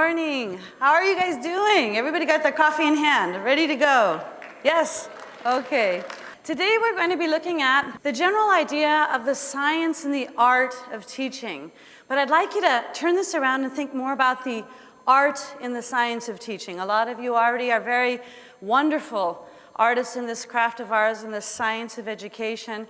morning. How are you guys doing? Everybody got their coffee in hand, ready to go? Yes? Okay. Today we're going to be looking at the general idea of the science and the art of teaching. But I'd like you to turn this around and think more about the art in the science of teaching. A lot of you already are very wonderful artists in this craft of ours, in the science of education.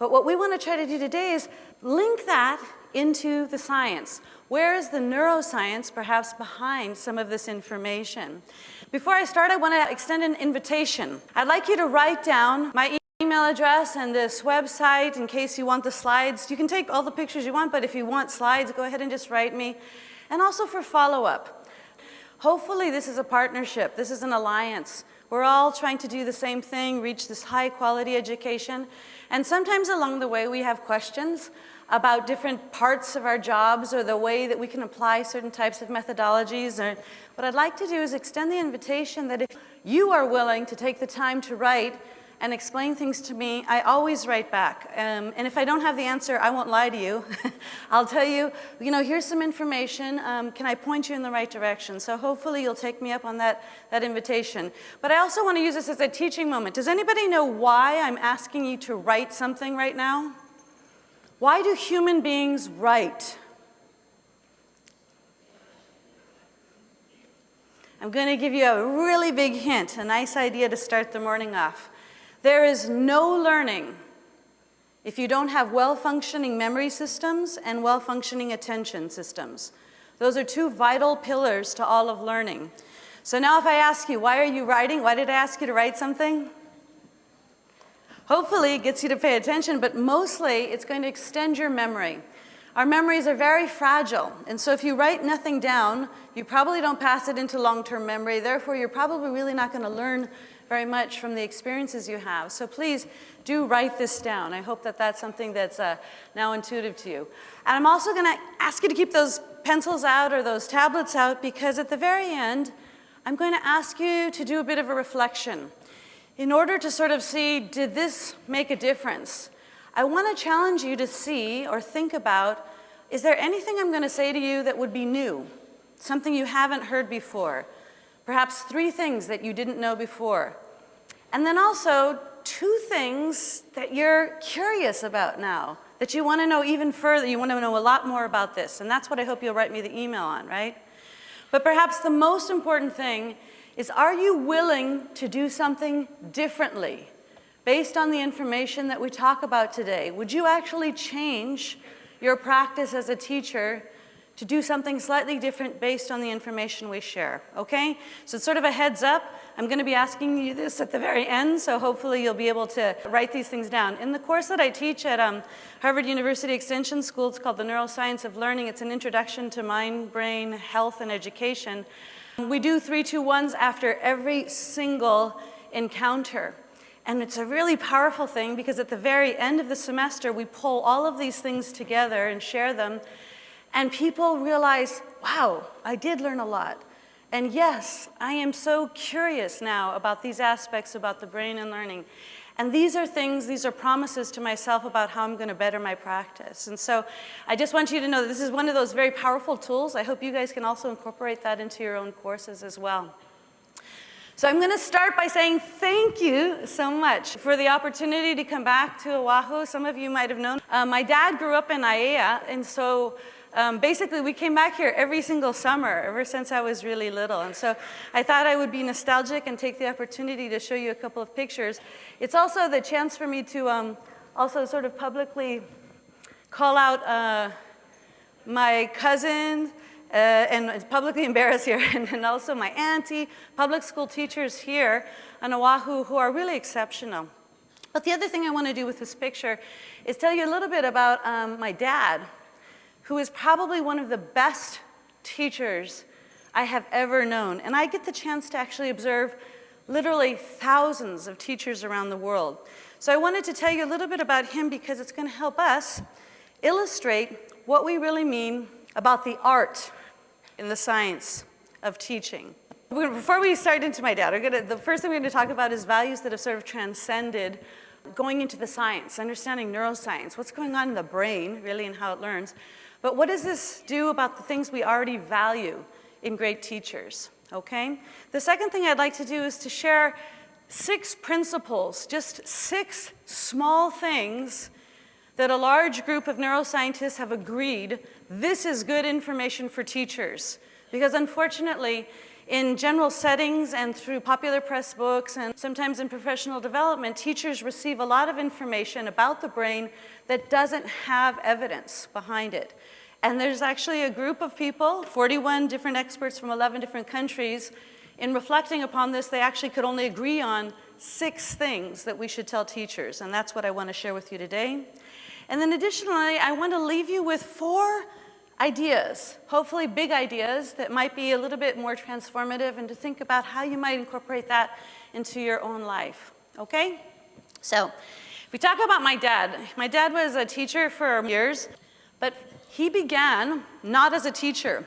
But what we want to try to do today is link that into the science. Where is the neuroscience perhaps behind some of this information? Before I start, I want to extend an invitation. I'd like you to write down my email address and this website in case you want the slides. You can take all the pictures you want, but if you want slides, go ahead and just write me. And also for follow-up. Hopefully this is a partnership. This is an alliance. We're all trying to do the same thing, reach this high quality education. And sometimes along the way we have questions about different parts of our jobs or the way that we can apply certain types of methodologies. Or, what I'd like to do is extend the invitation that if you are willing to take the time to write and explain things to me, I always write back. Um, and if I don't have the answer, I won't lie to you. I'll tell you, you know, here's some information. Um, can I point you in the right direction? So hopefully you'll take me up on that, that invitation. But I also want to use this as a teaching moment. Does anybody know why I'm asking you to write something right now? Why do human beings write? I'm going to give you a really big hint, a nice idea to start the morning off. There is no learning if you don't have well-functioning memory systems and well-functioning attention systems. Those are two vital pillars to all of learning. So now if I ask you, why are you writing? Why did I ask you to write something? Hopefully it gets you to pay attention, but mostly it's going to extend your memory. Our memories are very fragile, and so if you write nothing down, you probably don't pass it into long-term memory, therefore you're probably really not going to learn very much from the experiences you have. So please do write this down. I hope that that's something that's uh, now intuitive to you. And I'm also going to ask you to keep those pencils out or those tablets out because at the very end, I'm going to ask you to do a bit of a reflection in order to sort of see, did this make a difference? I want to challenge you to see or think about, is there anything I'm going to say to you that would be new? Something you haven't heard before? Perhaps three things that you didn't know before. And then also two things that you're curious about now, that you want to know even further, you want to know a lot more about this. And that's what I hope you'll write me the email on, right? But perhaps the most important thing is are you willing to do something differently based on the information that we talk about today? Would you actually change your practice as a teacher to do something slightly different based on the information we share, okay? So it's sort of a heads up. I'm going to be asking you this at the very end, so hopefully you'll be able to write these things down. In the course that I teach at um, Harvard University Extension School, it's called The Neuroscience of Learning. It's an introduction to mind, brain, health, and education. We do three, two, ones after every single encounter. And it's a really powerful thing because at the very end of the semester, we pull all of these things together and share them. And people realize, wow, I did learn a lot. And yes, I am so curious now about these aspects about the brain and learning. And these are things, these are promises to myself about how I'm going to better my practice. And so I just want you to know that this is one of those very powerful tools. I hope you guys can also incorporate that into your own courses as well. So I'm going to start by saying thank you so much for the opportunity to come back to Oahu. Some of you might have known. Uh, my dad grew up in Aiea, and so um, basically we came back here every single summer ever since I was really little. And so I thought I would be nostalgic and take the opportunity to show you a couple of pictures. It's also the chance for me to um, also sort of publicly call out uh, my cousin uh, and publicly embarrass here, and, and also my auntie, public school teachers here on Oahu who are really exceptional. But the other thing I want to do with this picture is tell you a little bit about um, my dad, who is probably one of the best teachers I have ever known. And I get the chance to actually observe literally thousands of teachers around the world. So I wanted to tell you a little bit about him because it's going to help us illustrate what we really mean about the art in the science of teaching. Before we start into my dad, gonna, the first thing we're going to talk about is values that have sort of transcended going into the science, understanding neuroscience, what's going on in the brain, really, and how it learns. But what does this do about the things we already value in great teachers, okay? The second thing I'd like to do is to share six principles, just six small things that a large group of neuroscientists have agreed this is good information for teachers. Because unfortunately, in general settings and through popular press books and sometimes in professional development, teachers receive a lot of information about the brain that doesn't have evidence behind it. And there's actually a group of people, 41 different experts from 11 different countries, in reflecting upon this, they actually could only agree on six things that we should tell teachers, and that's what I want to share with you today. And then additionally, I want to leave you with four ideas, hopefully big ideas that might be a little bit more transformative and to think about how you might incorporate that into your own life, okay? So, if we talk about my dad, my dad was a teacher for years, but he began not as a teacher.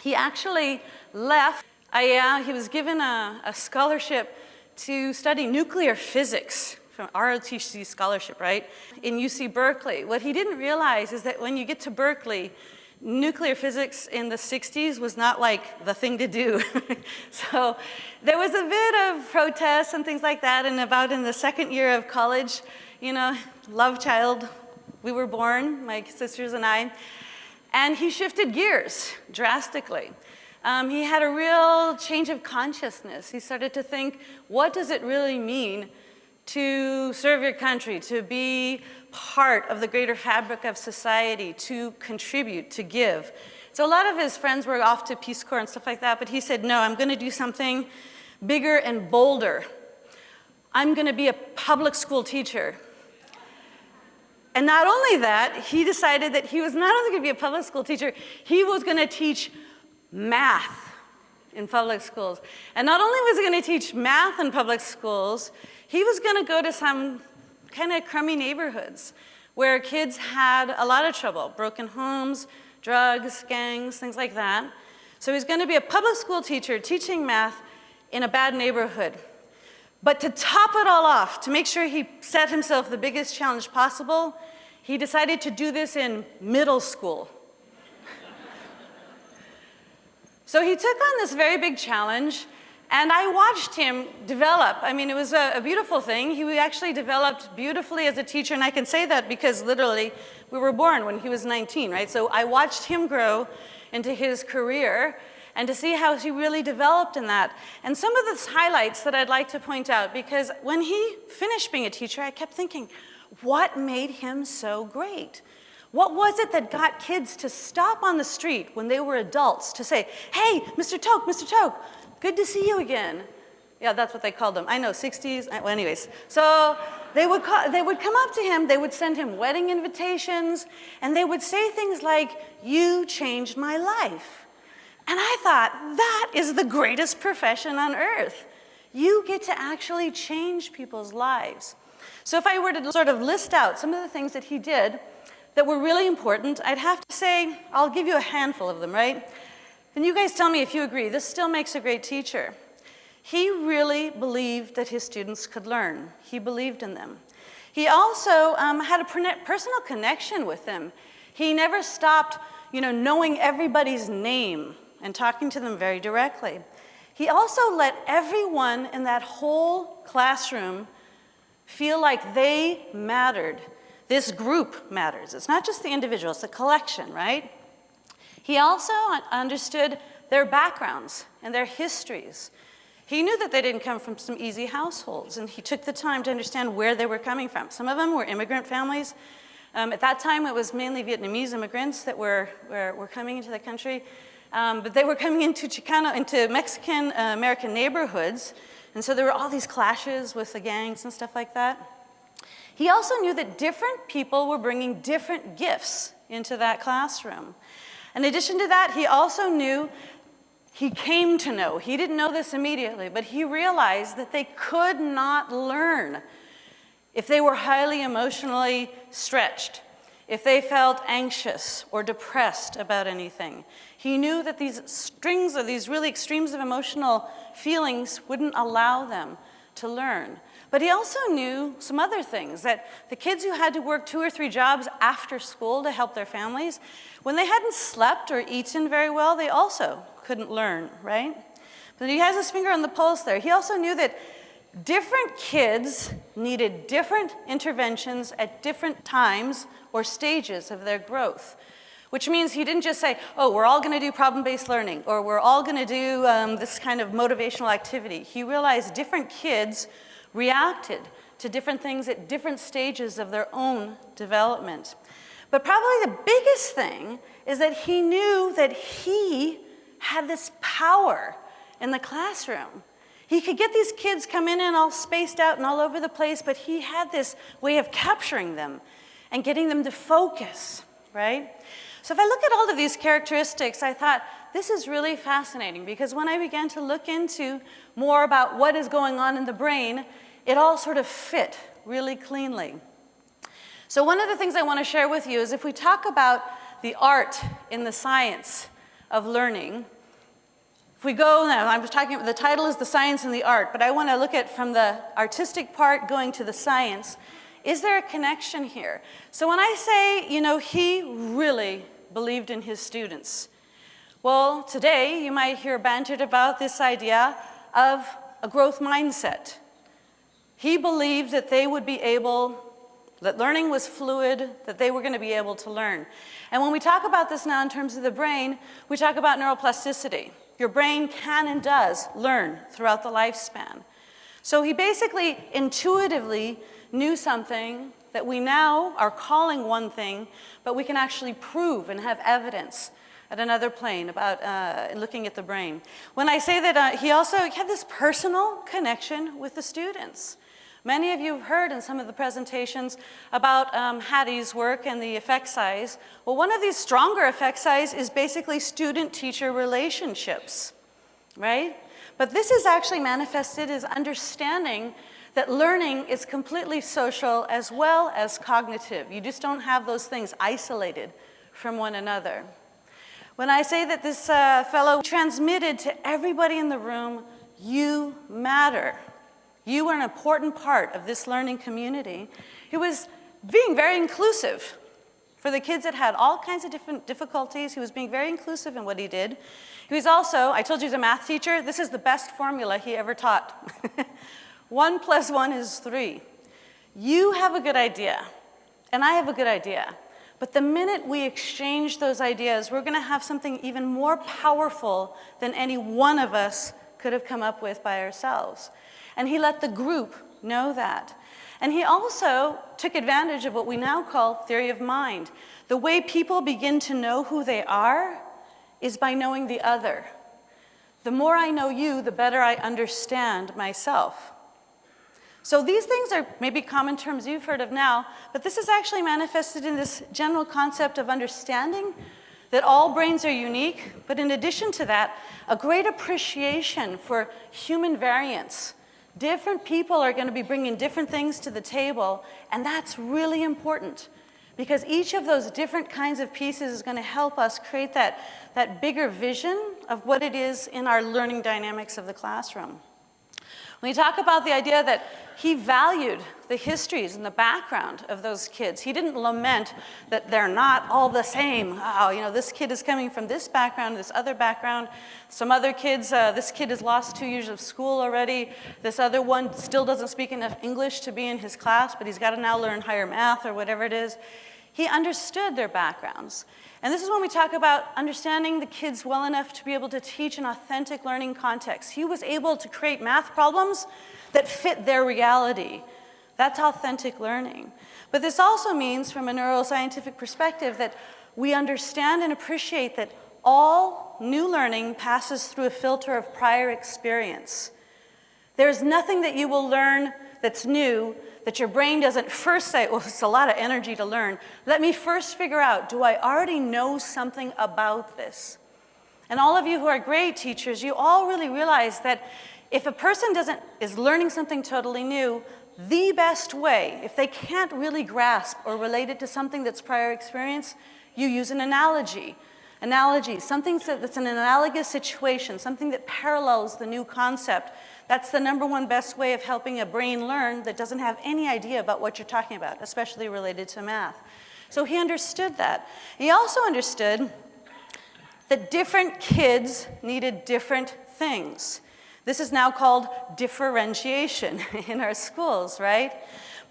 He actually left, I, uh, he was given a, a scholarship to study nuclear physics from ROTC scholarship, right, in UC Berkeley. What he didn't realize is that when you get to Berkeley, nuclear physics in the 60s was not like the thing to do. so there was a bit of protests and things like that, and about in the second year of college, you know, love child, we were born, my sisters and I, and he shifted gears drastically. Um, he had a real change of consciousness. He started to think, what does it really mean to serve your country, to be part of the greater fabric of society, to contribute, to give. So a lot of his friends were off to Peace Corps and stuff like that, but he said, no, I'm gonna do something bigger and bolder. I'm gonna be a public school teacher. And not only that, he decided that he was not only gonna be a public school teacher, he was gonna teach math in public schools. And not only was he gonna teach math in public schools, he was gonna go to some kind of crummy neighborhoods where kids had a lot of trouble, broken homes, drugs, gangs, things like that. So he's gonna be a public school teacher teaching math in a bad neighborhood. But to top it all off, to make sure he set himself the biggest challenge possible, he decided to do this in middle school. so he took on this very big challenge and I watched him develop. I mean, it was a, a, beautiful thing. He actually developed beautifully as a teacher, and I can say that because literally we were born when he was 19, right? So I watched him grow into his career and to see how he really developed in that. And some of the highlights that I'd like to point out, because when he finished being a teacher, I kept thinking, what made him so great? What was it that got kids to stop on the street when they were adults to say, hey, Mr. Toke, Mr. Toke, good to see you again. Yeah, that's what they called them. I know, 60s, uh, well, anyways. So they would, call, they would come up to him, they would send him wedding invitations, and they would say things like, you changed my life. And I thought, that is the greatest profession on earth. You get to actually change people's lives. So if I were to sort of list out some of the things that he did that were really important, I'd have to say, I'll give you a handful of them, right? And you guys tell me if you agree, this still makes a great teacher. He really believed that his students could learn. He believed in them. He also um, had a personal connection with them. He never stopped, you know, knowing everybody's name and talking to them very directly. He also let everyone in that whole classroom feel like they mattered. This group matters. It's not just the individual, it's a collection, right? He also understood their backgrounds and their histories. He knew that they didn't come from some easy households, and he took the time to understand where they were coming from. Some of them were immigrant families. Um, at that time, it was mainly Vietnamese immigrants that were, were, were coming into the country, um, but they were coming into Chicano, into Mexican-American uh, neighborhoods, and so there were all these clashes with the gangs and stuff like that. He also knew that different people were bringing different gifts into that classroom. In addition to that, he also knew, he came to know, he didn't know this immediately, but he realized that they could not learn if they were highly emotionally stretched, if they felt anxious or depressed about anything. He knew that these strings of these really extremes of emotional feelings wouldn't allow them to learn. But he also knew some other things, that the kids who had to work two or three jobs after school to help their families, when they hadn't slept or eaten very well, they also couldn't learn, right? But he has his finger on the pulse there. He also knew that different kids needed different interventions at different times or stages of their growth. Which means he didn't just say, oh, we're all gonna do problem-based learning, or we're all gonna do um, this kind of motivational activity. He realized different kids reacted to different things at different stages of their own development. But probably the biggest thing is that he knew that he had this power in the classroom. He could get these kids come in and all spaced out and all over the place, but he had this way of capturing them and getting them to focus, right? So if I look at all of these characteristics, I thought, this is really fascinating because when I began to look into more about what is going on in the brain, it all sort of fit really cleanly. So one of the things I want to share with you is if we talk about the art in the science of learning, if we go now, I was talking, the title is The Science and the Art, but I want to look at from the artistic part going to the science. Is there a connection here? So when I say, you know, he really believed in his students. Well, today you might hear bantered about this idea of a growth mindset. He believed that they would be able, that learning was fluid, that they were going to be able to learn. And when we talk about this now in terms of the brain, we talk about neuroplasticity. Your brain can and does learn throughout the lifespan. So he basically intuitively knew something that we now are calling one thing, but we can actually prove and have evidence at another plane about uh, looking at the brain. When I say that uh, he also had this personal connection with the students. Many of you have heard in some of the presentations about um, Hattie's work and the effect size. Well, one of these stronger effect size is basically student-teacher relationships, right? But this is actually manifested as understanding that learning is completely social as well as cognitive. You just don't have those things isolated from one another. When I say that this uh, fellow transmitted to everybody in the room, you matter. You were an important part of this learning community. He was being very inclusive for the kids that had all kinds of different difficulties. He was being very inclusive in what he did. He was also, I told you he's a math teacher, this is the best formula he ever taught. one plus one is three. You have a good idea, and I have a good idea. But the minute we exchange those ideas, we're gonna have something even more powerful than any one of us could have come up with by ourselves. And he let the group know that. And he also took advantage of what we now call theory of mind. The way people begin to know who they are is by knowing the other. The more I know you, the better I understand myself. So these things are maybe common terms you've heard of now, but this is actually manifested in this general concept of understanding that all brains are unique, but in addition to that, a great appreciation for human variance, Different people are going to be bringing different things to the table, and that's really important because each of those different kinds of pieces is going to help us create that, that bigger vision of what it is in our learning dynamics of the classroom. When you talk about the idea that he valued the histories and the background of those kids, he didn't lament that they're not all the same. Oh, you know, this kid is coming from this background, this other background. Some other kids, uh, this kid has lost two years of school already. This other one still doesn't speak enough English to be in his class, but he's got to now learn higher math or whatever it is. He understood their backgrounds. And this is when we talk about understanding the kids well enough to be able to teach an authentic learning context. He was able to create math problems that fit their reality. That's authentic learning. But this also means, from a neuroscientific perspective, that we understand and appreciate that all new learning passes through a filter of prior experience. There's nothing that you will learn that's new that your brain doesn't first say, well, it's a lot of energy to learn. Let me first figure out, do I already know something about this? And all of you who are great teachers, you all really realize that if a person doesn't, is learning something totally new, the best way, if they can't really grasp or relate it to something that's prior experience, you use an analogy. Analogy, something that's an analogous situation, something that parallels the new concept that's the number one best way of helping a brain learn that doesn't have any idea about what you're talking about, especially related to math. So he understood that. He also understood that different kids needed different things. This is now called differentiation in our schools, right?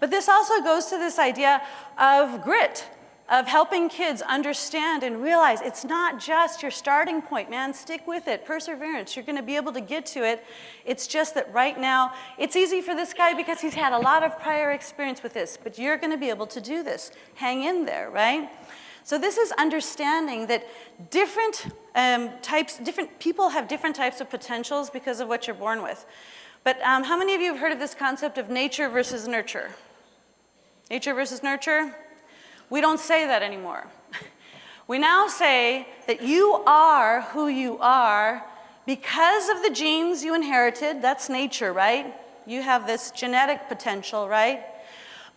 But this also goes to this idea of grit, of helping kids understand and realize it's not just your starting point, man. Stick with it, perseverance. You're going to be able to get to it. It's just that right now, it's easy for this guy because he's had a lot of prior experience with this, but you're going to be able to do this. Hang in there, right? So this is understanding that different um, types, different people have different types of potentials because of what you're born with. But um, how many of you have heard of this concept of nature versus nurture? Nature versus nurture? We don't say that anymore. We now say that you are who you are because of the genes you inherited, that's nature, right? You have this genetic potential, right?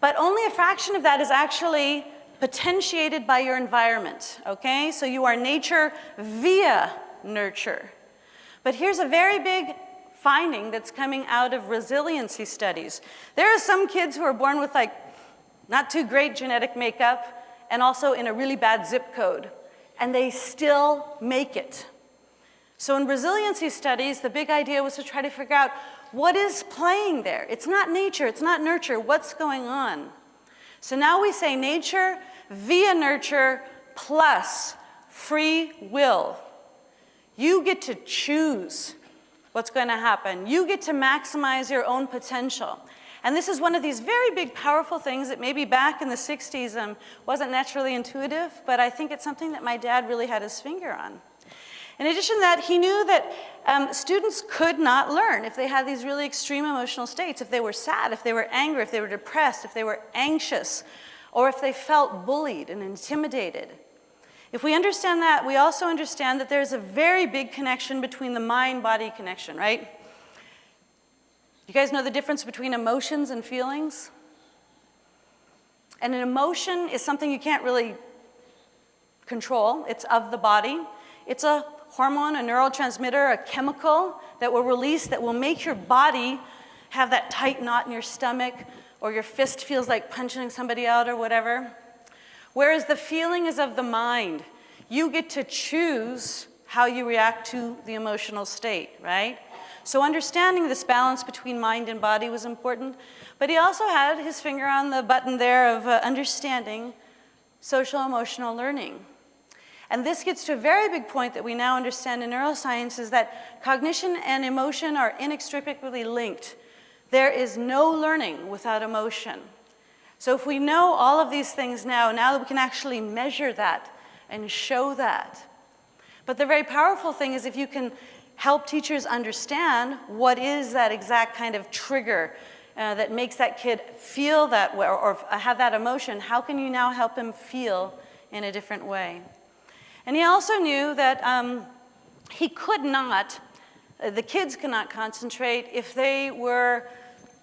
But only a fraction of that is actually potentiated by your environment, okay? So you are nature via nurture. But here's a very big finding that's coming out of resiliency studies. There are some kids who are born with like not too great genetic makeup and also in a really bad zip code, and they still make it. So in resiliency studies, the big idea was to try to figure out what is playing there. It's not nature, it's not nurture, what's going on? So now we say nature via nurture plus free will. You get to choose what's going to happen. You get to maximize your own potential. And this is one of these very big, powerful things that maybe back in the 60s um, wasn't naturally intuitive, but I think it's something that my dad really had his finger on. In addition to that, he knew that um, students could not learn if they had these really extreme emotional states, if they were sad, if they were angry, if they were depressed, if they were anxious, or if they felt bullied and intimidated. If we understand that, we also understand that there's a very big connection between the mind-body connection, right? You guys know the difference between emotions and feelings? And an emotion is something you can't really control. It's of the body. It's a hormone, a neurotransmitter, a chemical that will release that will make your body have that tight knot in your stomach or your fist feels like punching somebody out or whatever. Whereas the feeling is of the mind. You get to choose how you react to the emotional state, right? So understanding this balance between mind and body was important, but he also had his finger on the button there of uh, understanding social emotional learning. And this gets to a very big point that we now understand in neuroscience is that cognition and emotion are inextricably linked. There is no learning without emotion. So if we know all of these things now, now that we can actually measure that and show that. But the very powerful thing is if you can help teachers understand what is that exact kind of trigger uh, that makes that kid feel that way or, or have that emotion, how can you now help him feel in a different way? And he also knew that um, he could not, uh, the kids could not concentrate if they were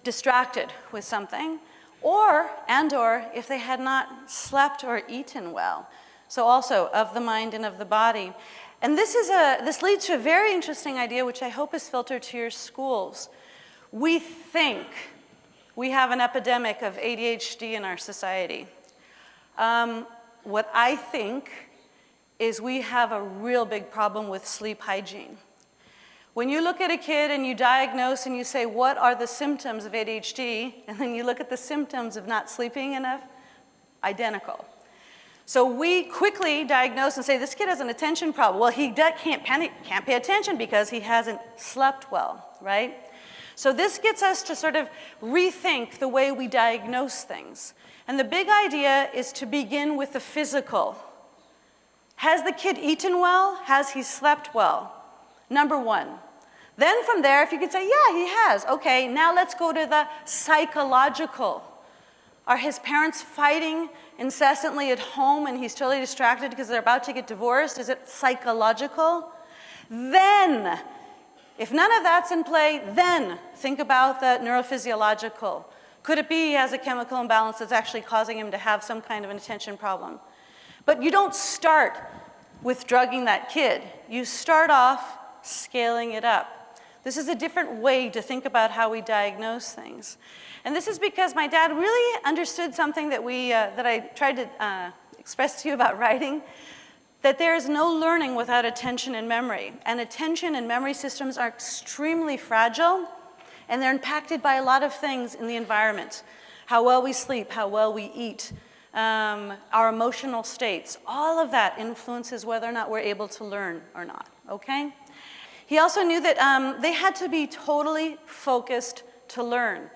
distracted with something or, and or, if they had not slept or eaten well. So also of the mind and of the body. And this, is a, this leads to a very interesting idea which I hope is filtered to your schools. We think we have an epidemic of ADHD in our society. Um, what I think is we have a real big problem with sleep hygiene. When you look at a kid and you diagnose and you say, what are the symptoms of ADHD? And then you look at the symptoms of not sleeping enough, identical. So we quickly diagnose and say, this kid has an attention problem. Well, he can't, panic, can't pay attention because he hasn't slept well, right? So this gets us to sort of rethink the way we diagnose things. And the big idea is to begin with the physical. Has the kid eaten well? Has he slept well? Number one. Then from there, if you could say, yeah, he has. Okay, now let's go to the psychological. Are his parents fighting incessantly at home and he's totally distracted because they're about to get divorced? Is it psychological? Then, if none of that's in play, then think about the neurophysiological. Could it be he has a chemical imbalance that's actually causing him to have some kind of an attention problem? But you don't start with drugging that kid. You start off scaling it up. This is a different way to think about how we diagnose things. And this is because my dad really understood something that, we, uh, that I tried to uh, express to you about writing, that there is no learning without attention and memory. And attention and memory systems are extremely fragile and they're impacted by a lot of things in the environment. How well we sleep, how well we eat, um, our emotional states, all of that influences whether or not we're able to learn or not, okay? He also knew that um, they had to be totally focused to learn.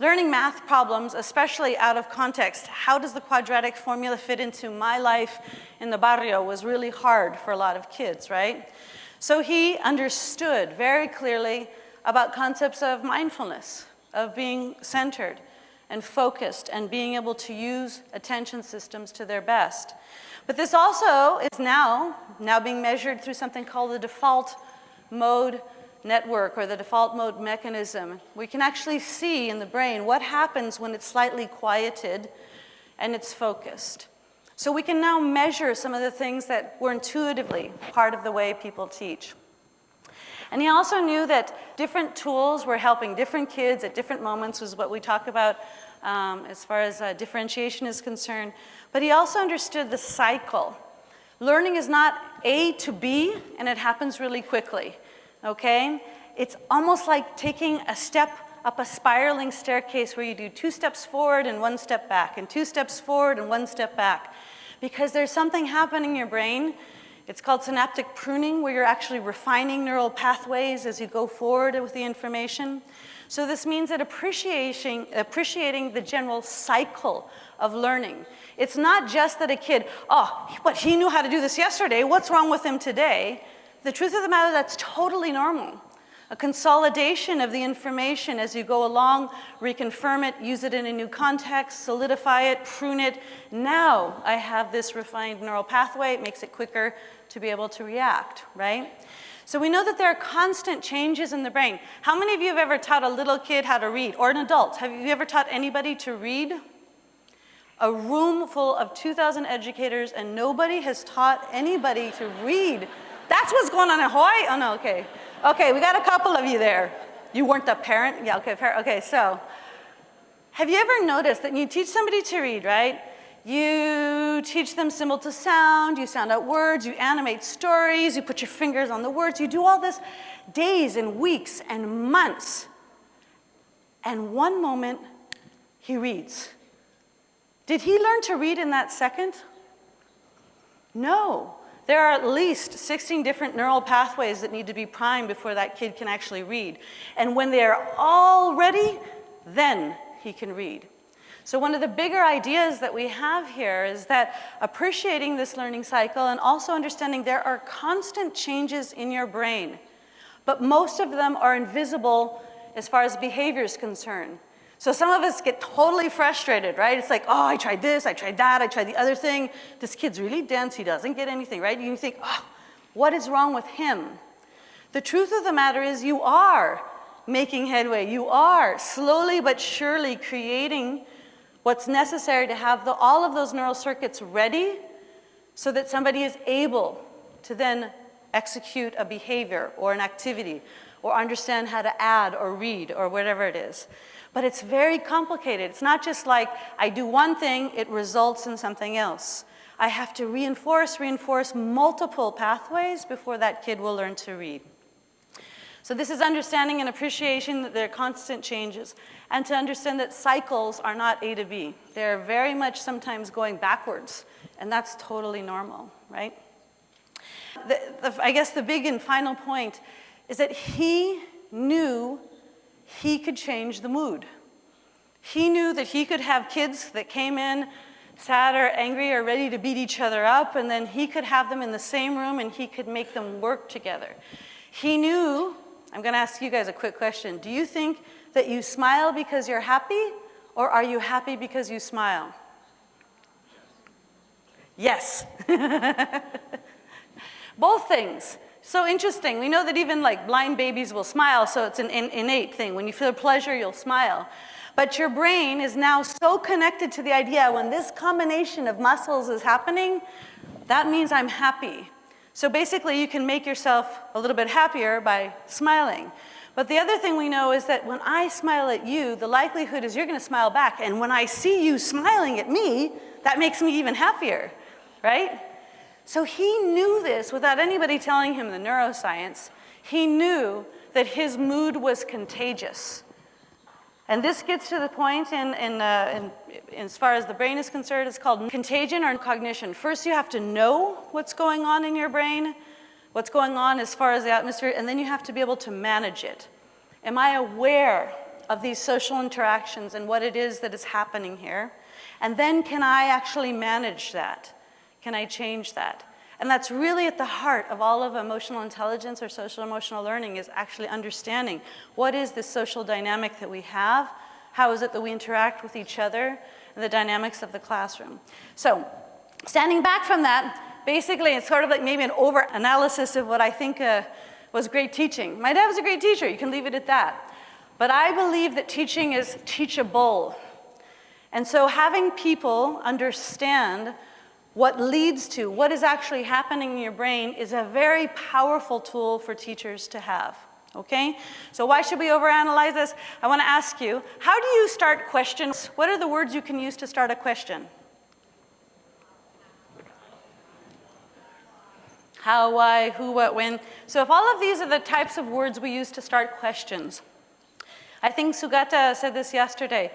Learning math problems, especially out of context, how does the quadratic formula fit into my life in the barrio was really hard for a lot of kids, right? So he understood very clearly about concepts of mindfulness, of being centered and focused and being able to use attention systems to their best. But this also is now, now being measured through something called the default mode network or the default mode mechanism. We can actually see in the brain what happens when it's slightly quieted and it's focused. So we can now measure some of the things that were intuitively part of the way people teach. And he also knew that different tools were helping different kids at different moments was what we talk about um, as far as uh, differentiation is concerned. But he also understood the cycle. Learning is not A to B, and it happens really quickly okay? It's almost like taking a step up a spiraling staircase where you do two steps forward and one step back, and two steps forward and one step back. Because there's something happening in your brain. It's called synaptic pruning, where you're actually refining neural pathways as you go forward with the information. So this means that appreciating, appreciating the general cycle of learning. It's not just that a kid, oh, but he knew how to do this yesterday, what's wrong with him today? The truth of the matter, that's totally normal. A consolidation of the information as you go along, reconfirm it, use it in a new context, solidify it, prune it. Now I have this refined neural pathway. It makes it quicker to be able to react, right? So we know that there are constant changes in the brain. How many of you have ever taught a little kid how to read, or an adult? Have you ever taught anybody to read? A room full of 2,000 educators and nobody has taught anybody to read that's what's going on in Hawaii? Oh, no, okay. Okay, we got a couple of you there. You weren't the parent? Yeah, okay, parent. Okay, so have you ever noticed that you teach somebody to read, right? You teach them symbol to sound, you sound out words, you animate stories, you put your fingers on the words, you do all this days and weeks and months. And one moment, he reads. Did he learn to read in that second? No. There are at least 16 different neural pathways that need to be primed before that kid can actually read. And when they're all ready, then he can read. So one of the bigger ideas that we have here is that appreciating this learning cycle and also understanding there are constant changes in your brain, but most of them are invisible as far as behavior is concerned. So some of us get totally frustrated, right? It's like, oh, I tried this, I tried that, I tried the other thing. This kid's really dense, he doesn't get anything, right? You think, oh, what is wrong with him? The truth of the matter is you are making headway. You are slowly but surely creating what's necessary to have the, all of those neural circuits ready so that somebody is able to then execute a behavior or an activity or understand how to add or read or whatever it is. But it's very complicated. It's not just like I do one thing, it results in something else. I have to reinforce, reinforce multiple pathways before that kid will learn to read. So this is understanding and appreciation that there are constant changes and to understand that cycles are not A to B. They're very much sometimes going backwards and that's totally normal, right? The, the, I guess the big and final point is that he knew he could change the mood. He knew that he could have kids that came in sad or angry or ready to beat each other up, and then he could have them in the same room and he could make them work together. He knew, I'm gonna ask you guys a quick question. Do you think that you smile because you're happy, or are you happy because you smile? Yes. Both things. So interesting. We know that even like blind babies will smile, so it's an in innate thing. When you feel pleasure, you'll smile. But your brain is now so connected to the idea when this combination of muscles is happening, that means I'm happy. So basically, you can make yourself a little bit happier by smiling. But the other thing we know is that when I smile at you, the likelihood is you're going to smile back. And when I see you smiling at me, that makes me even happier, right? So he knew this without anybody telling him the neuroscience. He knew that his mood was contagious. And this gets to the point in, in, uh, in, as far as the brain is concerned, it's called contagion or cognition. First, you have to know what's going on in your brain, what's going on as far as the atmosphere, and then you have to be able to manage it. Am I aware of these social interactions and what it is that is happening here? And then can I actually manage that? Can I change that? And that's really at the heart of all of emotional intelligence or social emotional learning is actually understanding what is the social dynamic that we have, how is it that we interact with each other, and the dynamics of the classroom. So standing back from that, basically it's sort of like maybe an over-analysis of what I think uh, was great teaching. My dad was a great teacher, you can leave it at that. But I believe that teaching is teachable. And so having people understand what leads to, what is actually happening in your brain is a very powerful tool for teachers to have, okay? So why should we overanalyze this? I wanna ask you, how do you start questions? What are the words you can use to start a question? How, why, who, what, when. So if all of these are the types of words we use to start questions, I think Sugata said this yesterday,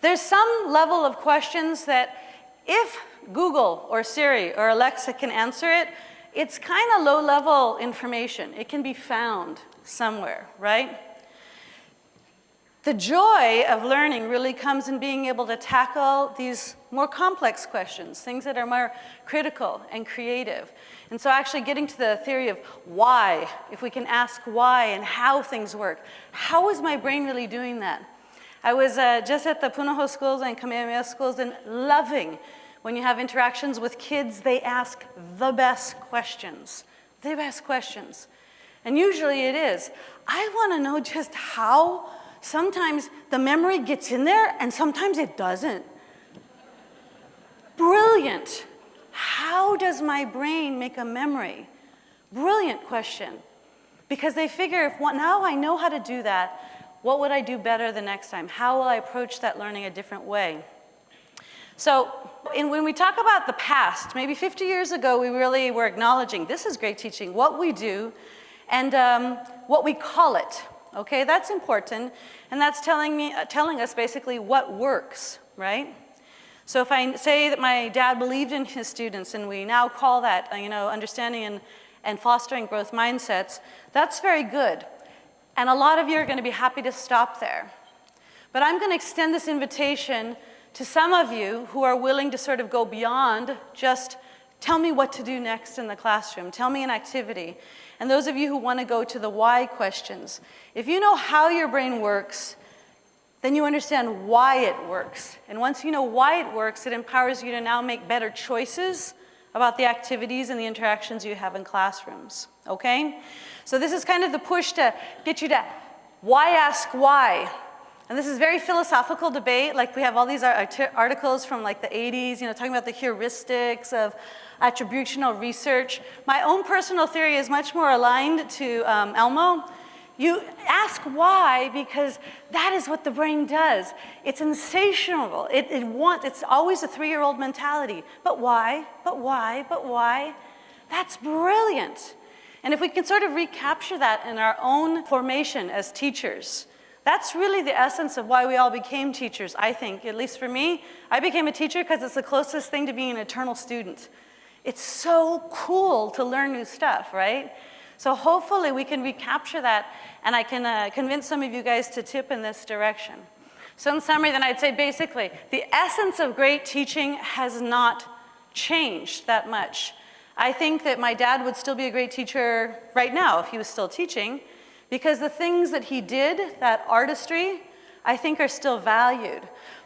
there's some level of questions that if Google or Siri or Alexa can answer it, it's kind of low level information. It can be found somewhere, right? The joy of learning really comes in being able to tackle these more complex questions, things that are more critical and creative. And so actually getting to the theory of why, if we can ask why and how things work, how is my brain really doing that? I was uh, just at the Punahou schools and Kamehameha schools and loving when you have interactions with kids, they ask the best questions, the best questions. And usually it is. I want to know just how sometimes the memory gets in there and sometimes it doesn't. Brilliant. How does my brain make a memory? Brilliant question. Because they figure if now I know how to do that, what would I do better the next time? How will I approach that learning a different way? So in, when we talk about the past, maybe 50 years ago, we really were acknowledging this is great teaching, what we do, and um, what we call it. Okay, that's important, and that's telling me, uh, telling us basically what works, right? So if I say that my dad believed in his students, and we now call that, uh, you know, understanding and, and fostering growth mindsets, that's very good. And a lot of you are going to be happy to stop there. But I'm going to extend this invitation to some of you who are willing to sort of go beyond just tell me what to do next in the classroom, tell me an activity. And those of you who want to go to the why questions, if you know how your brain works, then you understand why it works. And once you know why it works, it empowers you to now make better choices about the activities and the interactions you have in classrooms, okay? So this is kind of the push to get you to why ask why? And this is very philosophical debate, like we have all these articles from like the 80s, you know, talking about the heuristics of attributional research. My own personal theory is much more aligned to um, Elmo. You ask why because that is what the brain does. It's insatiable. It, it wants, it's always a three-year-old mentality. But why? But why? But why? That's brilliant. And if we can sort of recapture that in our own formation as teachers, that's really the essence of why we all became teachers, I think, at least for me. I became a teacher because it's the closest thing to being an eternal student. It's so cool to learn new stuff, right? So hopefully we can recapture that and I can uh, convince some of you guys to tip in this direction. So in summary, then I'd say basically, the essence of great teaching has not changed that much. I think that my dad would still be a great teacher right now if he was still teaching, because the things that he did, that artistry, I think are still valued.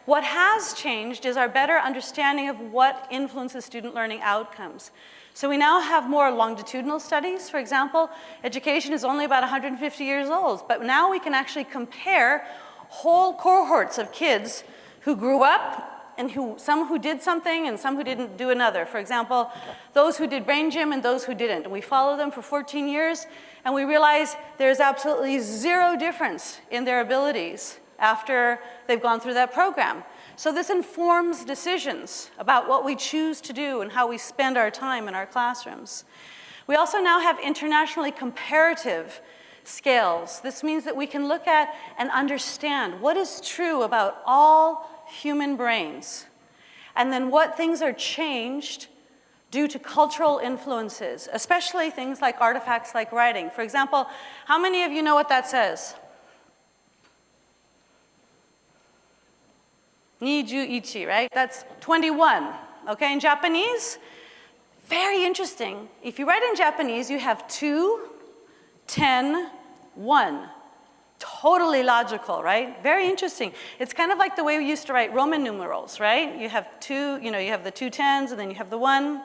What has changed is our better understanding of what influences student learning outcomes. So we now have more longitudinal studies. For example, education is only about 150 years old, but now we can actually compare whole cohorts of kids who grew up and who, some who did something and some who didn't do another. For example, those who did brain gym and those who didn't. We follow them for 14 years and we realize there's absolutely zero difference in their abilities after they've gone through that program. So this informs decisions about what we choose to do and how we spend our time in our classrooms. We also now have internationally comparative scales. This means that we can look at and understand what is true about all human brains, and then what things are changed due to cultural influences, especially things like artifacts like writing. For example, how many of you know what that says? Niju ichi, right? That's 21, okay? In Japanese, very interesting. If you write in Japanese, you have 2, 10, 1. Totally logical, right? Very interesting. It's kind of like the way we used to write Roman numerals, right? You have two, you know, you have the two tens and then you have the one.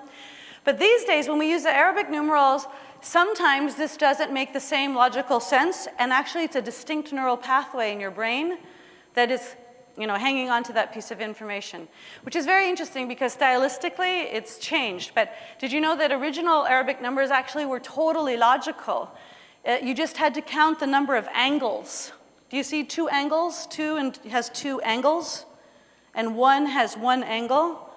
But these days, when we use the Arabic numerals, sometimes this doesn't make the same logical sense, and actually it's a distinct neural pathway in your brain that is you know, hanging on to that piece of information, which is very interesting because stylistically it's changed. But did you know that original Arabic numbers actually were totally logical? Uh, you just had to count the number of angles. Do you see two angles? Two and has two angles, and one has one angle.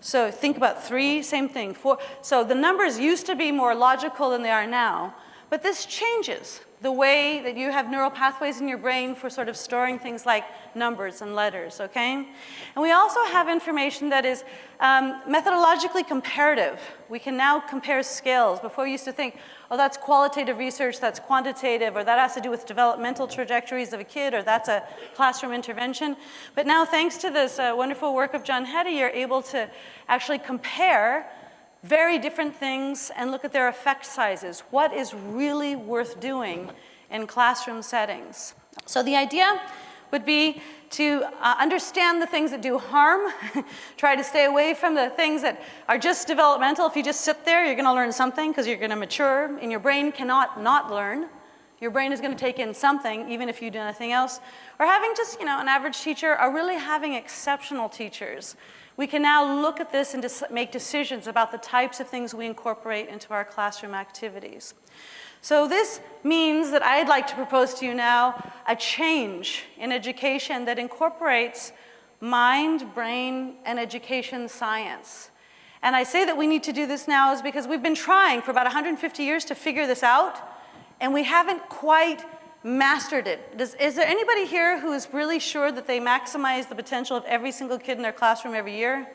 So think about three, same thing. Four. So the numbers used to be more logical than they are now, but this changes the way that you have neural pathways in your brain for sort of storing things like numbers and letters, okay? And we also have information that is um, methodologically comparative. We can now compare scales. Before we used to think, oh, that's qualitative research, that's quantitative, or that has to do with developmental trajectories of a kid, or that's a classroom intervention. But now, thanks to this uh, wonderful work of John Hattie, you're able to actually compare very different things and look at their effect sizes. What is really worth doing in classroom settings? So the idea would be to uh, understand the things that do harm, try to stay away from the things that are just developmental. If you just sit there, you're gonna learn something because you're gonna mature and your brain cannot not learn. Your brain is gonna take in something even if you do nothing else. Or having just, you know, an average teacher or really having exceptional teachers we can now look at this and make decisions about the types of things we incorporate into our classroom activities. So this means that I'd like to propose to you now a change in education that incorporates mind, brain, and education science. And I say that we need to do this now is because we've been trying for about 150 years to figure this out, and we haven't quite mastered it. Does, is there anybody here who is really sure that they maximize the potential of every single kid in their classroom every year?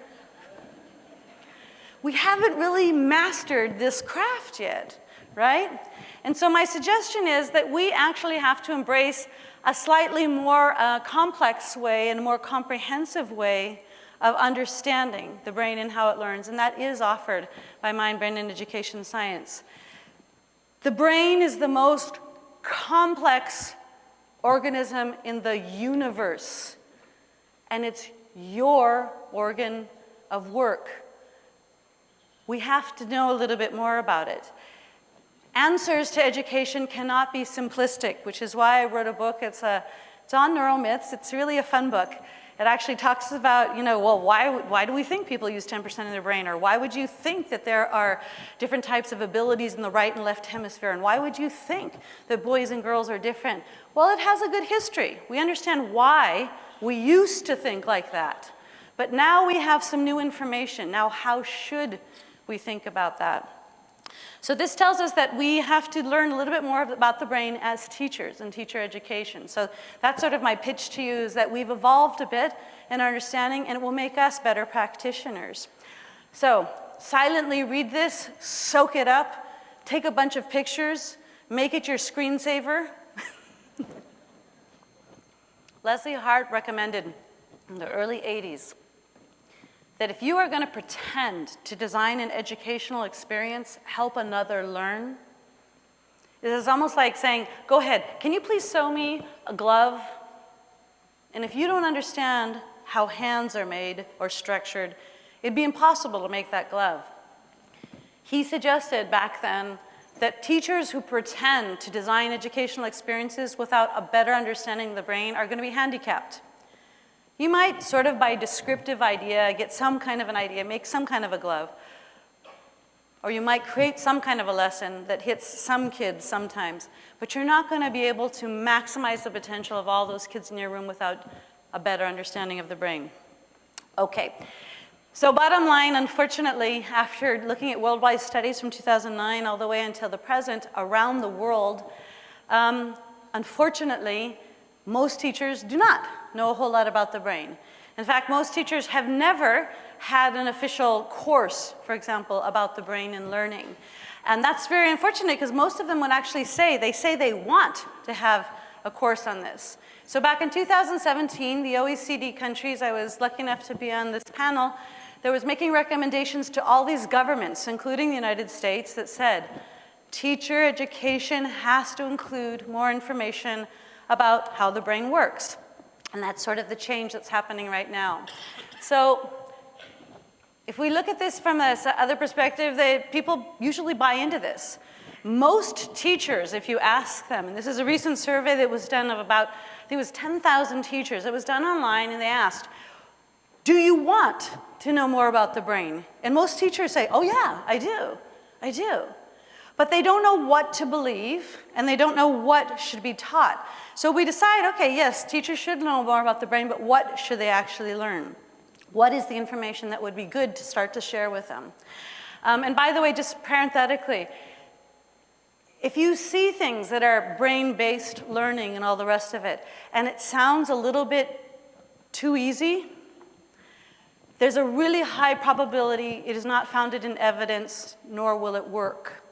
We haven't really mastered this craft yet, right? And so my suggestion is that we actually have to embrace a slightly more uh, complex way and a more comprehensive way of understanding the brain and how it learns, and that is offered by Mind, Brain, and Education Science. The brain is the most complex organism in the universe. And it's your organ of work. We have to know a little bit more about it. Answers to education cannot be simplistic, which is why I wrote a book. It's, a, it's on neuromyths. It's really a fun book. It actually talks about, you know, well, why, why do we think people use 10% of their brain? Or why would you think that there are different types of abilities in the right and left hemisphere? And why would you think that boys and girls are different? Well, it has a good history. We understand why we used to think like that. But now we have some new information. Now, how should we think about that? So this tells us that we have to learn a little bit more about the brain as teachers and teacher education. So that's sort of my pitch to you is that we've evolved a bit in our understanding and it will make us better practitioners. So silently read this, soak it up, take a bunch of pictures, make it your screensaver. Leslie Hart recommended in the early 80s that if you are going to pretend to design an educational experience, help another learn, it is almost like saying, go ahead, can you please sew me a glove? And if you don't understand how hands are made or structured, it'd be impossible to make that glove. He suggested back then that teachers who pretend to design educational experiences without a better understanding of the brain are going to be handicapped. You might sort of by descriptive idea get some kind of an idea, make some kind of a glove. or you might create some kind of a lesson that hits some kids sometimes, but you're not going to be able to maximize the potential of all those kids in your room without a better understanding of the brain. Okay, so bottom line, unfortunately, after looking at worldwide studies from 2009 all the way until the present around the world, um, unfortunately, most teachers do not know a whole lot about the brain. In fact, most teachers have never had an official course, for example, about the brain and learning. And that's very unfortunate because most of them would actually say, they say they want to have a course on this. So back in 2017, the OECD countries, I was lucky enough to be on this panel, there was making recommendations to all these governments, including the United States, that said, teacher education has to include more information about how the brain works. And that's sort of the change that's happening right now. So if we look at this from this other perspective, they, people usually buy into this. Most teachers, if you ask them, and this is a recent survey that was done of about, I think it was 10,000 teachers. It was done online and they asked, do you want to know more about the brain? And most teachers say, oh yeah, I do, I do. But they don't know what to believe and they don't know what should be taught. So we decide, okay, yes, teachers should know more about the brain, but what should they actually learn? What is the information that would be good to start to share with them? Um, and by the way, just parenthetically, if you see things that are brain-based learning and all the rest of it, and it sounds a little bit too easy, there's a really high probability it is not founded in evidence, nor will it work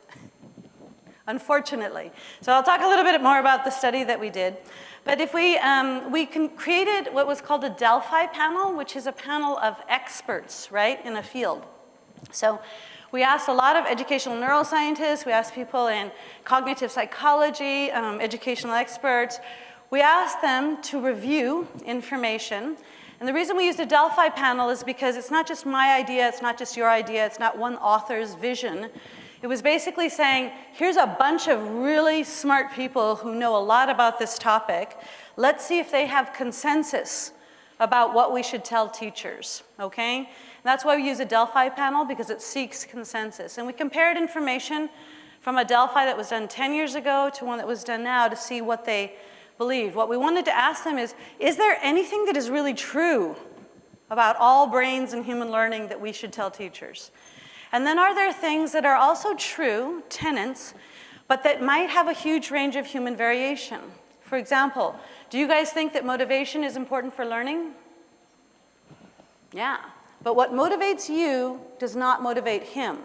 unfortunately. So I'll talk a little bit more about the study that we did. But if we, um, we created what was called a Delphi panel, which is a panel of experts, right, in a field. So we asked a lot of educational neuroscientists, we asked people in cognitive psychology, um, educational experts. We asked them to review information. And the reason we used a Delphi panel is because it's not just my idea, it's not just your idea, it's not one author's vision. It was basically saying, here's a bunch of really smart people who know a lot about this topic. Let's see if they have consensus about what we should tell teachers, okay? And that's why we use a Delphi panel because it seeks consensus. And we compared information from a Delphi that was done 10 years ago to one that was done now to see what they believed. What we wanted to ask them is, is there anything that is really true about all brains and human learning that we should tell teachers? And then are there things that are also true, tenants, but that might have a huge range of human variation? For example, do you guys think that motivation is important for learning? Yeah, but what motivates you does not motivate him.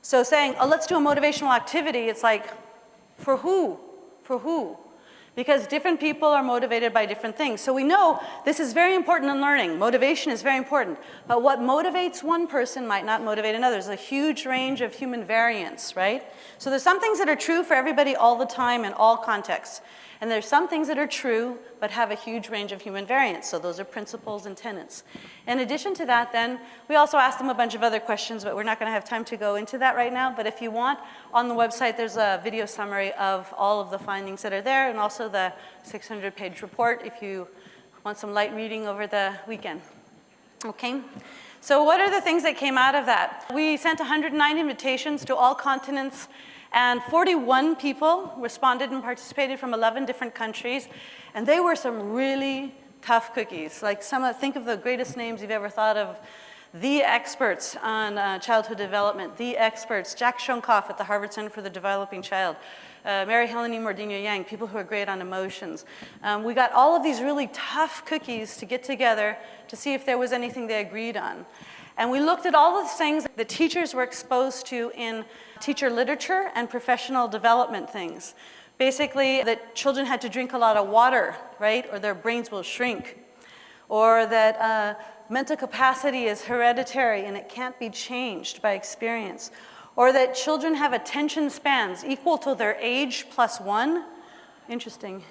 So saying, oh, let's do a motivational activity, it's like, for who? For who? Because different people are motivated by different things. So we know this is very important in learning. Motivation is very important. But what motivates one person might not motivate another. There's a huge range of human variance, right? So there's some things that are true for everybody all the time in all contexts. And there's some things that are true, but have a huge range of human variance. So those are principles and tenets. In addition to that, then, we also asked them a bunch of other questions, but we're not going to have time to go into that right now. But if you want, on the website, there's a video summary of all of the findings that are there, and also the 600-page report if you want some light reading over the weekend. Okay? So what are the things that came out of that? We sent 109 invitations to all continents and 41 people responded and participated from 11 different countries. And they were some really tough cookies. Like some of, think of the greatest names you've ever thought of. The experts on uh, childhood development, the experts, Jack Shonkoff at the Harvard Center for the Developing Child, uh, Mary Helen Immordino-Yang, people who are great on emotions. Um, we got all of these really tough cookies to get together to see if there was anything they agreed on. And we looked at all the things that the teachers were exposed to in teacher literature and professional development things. Basically, that children had to drink a lot of water, right, or their brains will shrink. Or that uh, mental capacity is hereditary and it can't be changed by experience. Or that children have attention spans equal to their age plus one. Interesting.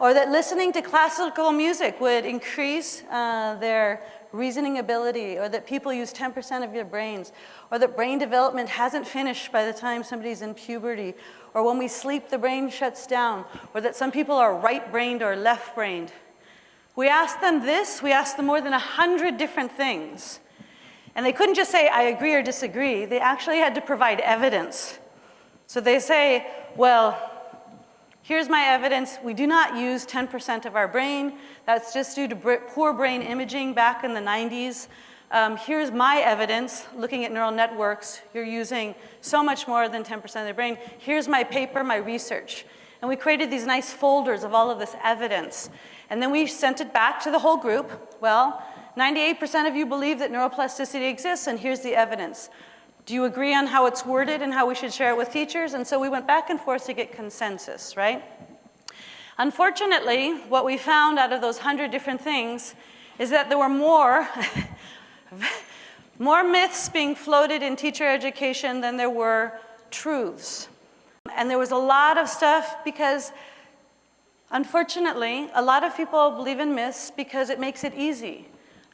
Or that listening to classical music would increase uh, their reasoning ability, or that people use 10% of your brains, or that brain development hasn't finished by the time somebody's in puberty, or when we sleep, the brain shuts down, or that some people are right-brained or left-brained. We asked them this, we asked them more than 100 different things. And they couldn't just say, I agree or disagree. They actually had to provide evidence. So they say, well, here's my evidence. We do not use 10% of our brain. That's just due to poor brain imaging back in the 90s. Um, here's my evidence, looking at neural networks. You're using so much more than 10% of the brain. Here's my paper, my research. And we created these nice folders of all of this evidence. And then we sent it back to the whole group. Well, 98% of you believe that neuroplasticity exists, and here's the evidence. Do you agree on how it's worded and how we should share it with teachers? And so we went back and forth to get consensus, right? Unfortunately, what we found out of those 100 different things is that there were more, more myths being floated in teacher education than there were truths. And there was a lot of stuff because, unfortunately, a lot of people believe in myths because it makes it easy.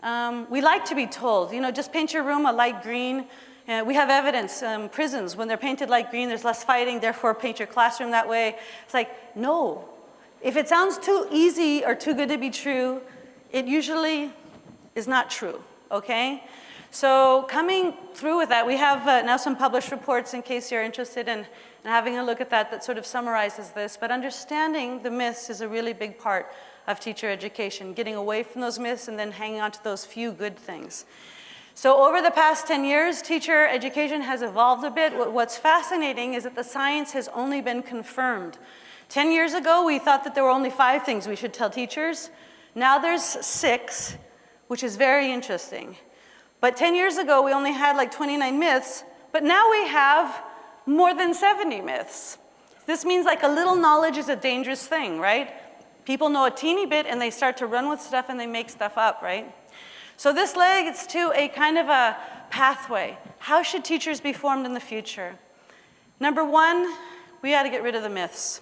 Um, we like to be told, you know, just paint your room a light green. Uh, we have evidence, um, prisons, when they're painted light green, there's less fighting, therefore paint your classroom that way. It's like, no. If it sounds too easy or too good to be true, it usually is not true, okay? So coming through with that, we have uh, now some published reports in case you're interested in, in having a look at that that sort of summarizes this. But understanding the myths is a really big part of teacher education, getting away from those myths and then hanging on to those few good things. So over the past 10 years, teacher education has evolved a bit. What's fascinating is that the science has only been confirmed. 10 years ago, we thought that there were only five things we should tell teachers. Now there's six, which is very interesting. But 10 years ago, we only had like 29 myths, but now we have more than 70 myths. This means like a little knowledge is a dangerous thing, right? People know a teeny bit and they start to run with stuff and they make stuff up, right? So this leads to a kind of a pathway. How should teachers be formed in the future? Number one, we got to get rid of the myths.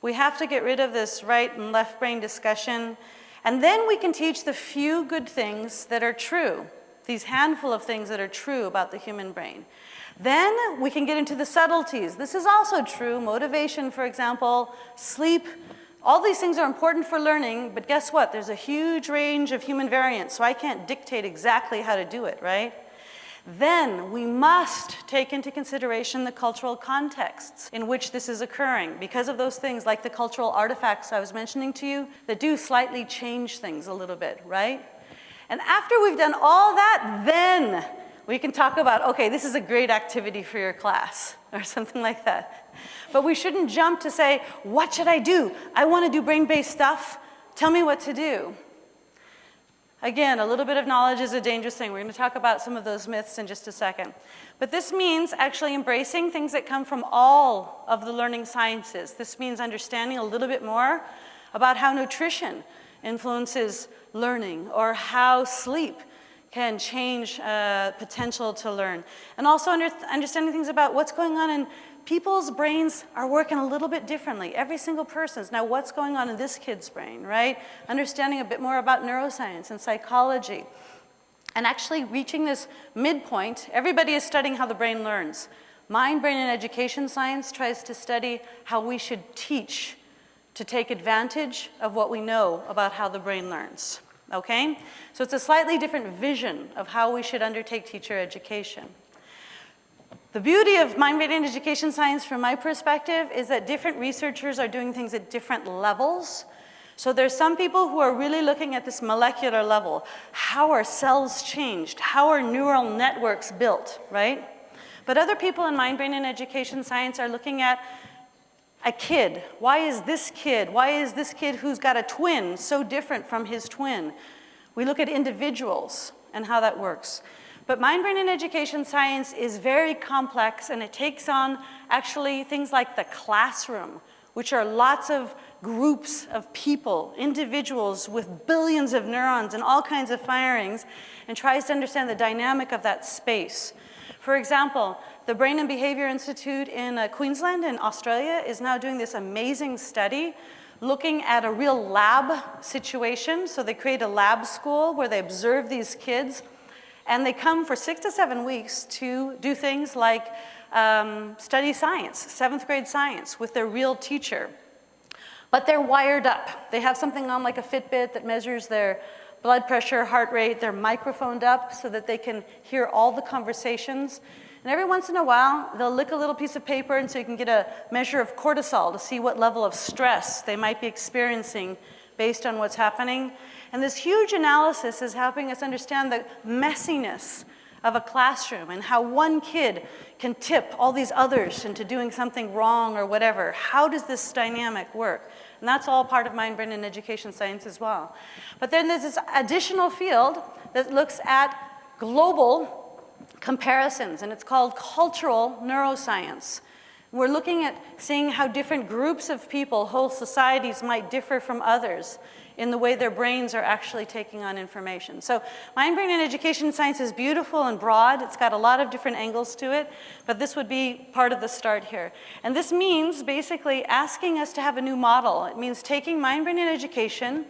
We have to get rid of this right and left brain discussion. And then we can teach the few good things that are true these handful of things that are true about the human brain. Then we can get into the subtleties. This is also true. Motivation, for example, sleep. All these things are important for learning, but guess what? There's a huge range of human variance, so I can't dictate exactly how to do it, right? Then we must take into consideration the cultural contexts in which this is occurring because of those things like the cultural artifacts I was mentioning to you that do slightly change things a little bit, right? And after we've done all that, then we can talk about, okay, this is a great activity for your class or something like that. But we shouldn't jump to say, what should I do? I want to do brain-based stuff. Tell me what to do. Again, a little bit of knowledge is a dangerous thing. We're going to talk about some of those myths in just a second. But this means actually embracing things that come from all of the learning sciences. This means understanding a little bit more about how nutrition influences learning or how sleep can change uh, potential to learn. And also under understanding things about what's going on in people's brains are working a little bit differently. Every single person's. Now what's going on in this kid's brain, right? Understanding a bit more about neuroscience and psychology. And actually reaching this midpoint, everybody is studying how the brain learns. Mind, brain, and education science tries to study how we should teach to take advantage of what we know about how the brain learns, okay? So it's a slightly different vision of how we should undertake teacher education. The beauty of mind brain and education science from my perspective is that different researchers are doing things at different levels. So there's some people who are really looking at this molecular level. How are cells changed? How are neural networks built, right? But other people in mind brain and education science are looking at a kid. Why is this kid, why is this kid who's got a twin so different from his twin? We look at individuals and how that works. But mind, brain, and education science is very complex and it takes on actually things like the classroom, which are lots of groups of people, individuals with billions of neurons and all kinds of firings, and tries to understand the dynamic of that space. For example, the Brain and Behavior Institute in uh, Queensland in Australia is now doing this amazing study looking at a real lab situation. So they create a lab school where they observe these kids and they come for six to seven weeks to do things like um, study science, seventh grade science with their real teacher. But they're wired up. They have something on like a Fitbit that measures their blood pressure, heart rate, they're microphoned up so that they can hear all the conversations. And every once in a while, they'll lick a little piece of paper and so you can get a measure of cortisol to see what level of stress they might be experiencing based on what's happening. And this huge analysis is helping us understand the messiness of a classroom and how one kid can tip all these others into doing something wrong or whatever. How does this dynamic work? And that's all part of mind, brain, and education science as well. But then there's this additional field that looks at global comparisons, and it's called cultural neuroscience. We're looking at seeing how different groups of people, whole societies might differ from others in the way their brains are actually taking on information. So mind, brain, and education science is beautiful and broad. It's got a lot of different angles to it, but this would be part of the start here. And this means basically asking us to have a new model. It means taking mind, brain, and education,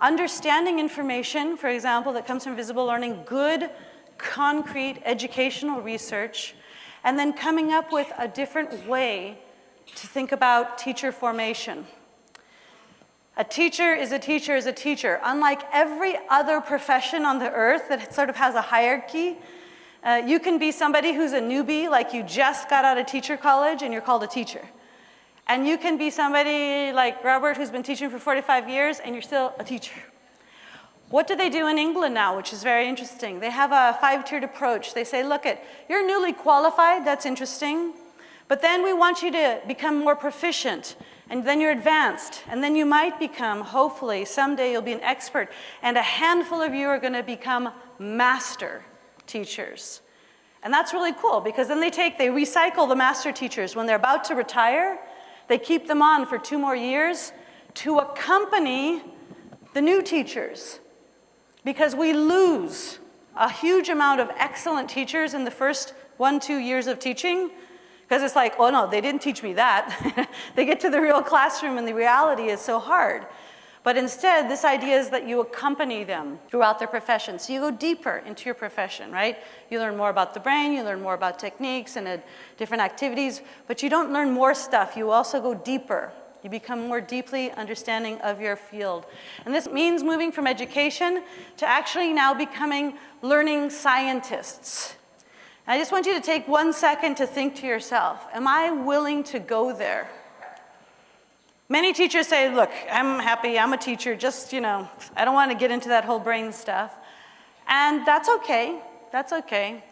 understanding information, for example, that comes from visible learning, good concrete educational research, and then coming up with a different way to think about teacher formation. A teacher is a teacher is a teacher. Unlike every other profession on the earth that sort of has a hierarchy, uh, you can be somebody who's a newbie, like you just got out of teacher college and you're called a teacher. And you can be somebody like Robert who's been teaching for 45 years and you're still a teacher. What do they do in England now, which is very interesting? They have a five-tiered approach. They say, look, at, you're newly qualified, that's interesting, but then we want you to become more proficient, and then you're advanced, and then you might become, hopefully, someday you'll be an expert, and a handful of you are gonna become master teachers. And that's really cool, because then they take, they recycle the master teachers. When they're about to retire, they keep them on for two more years to accompany the new teachers because we lose a huge amount of excellent teachers in the first one, two years of teaching because it's like, oh no, they didn't teach me that. they get to the real classroom and the reality is so hard. But instead, this idea is that you accompany them throughout their profession. So you go deeper into your profession, right? You learn more about the brain, you learn more about techniques and uh, different activities, but you don't learn more stuff. You also go deeper you become more deeply understanding of your field. And this means moving from education to actually now becoming learning scientists. I just want you to take one second to think to yourself, am I willing to go there? Many teachers say, look, I'm happy, I'm a teacher, just, you know, I don't want to get into that whole brain stuff. And that's okay, that's okay.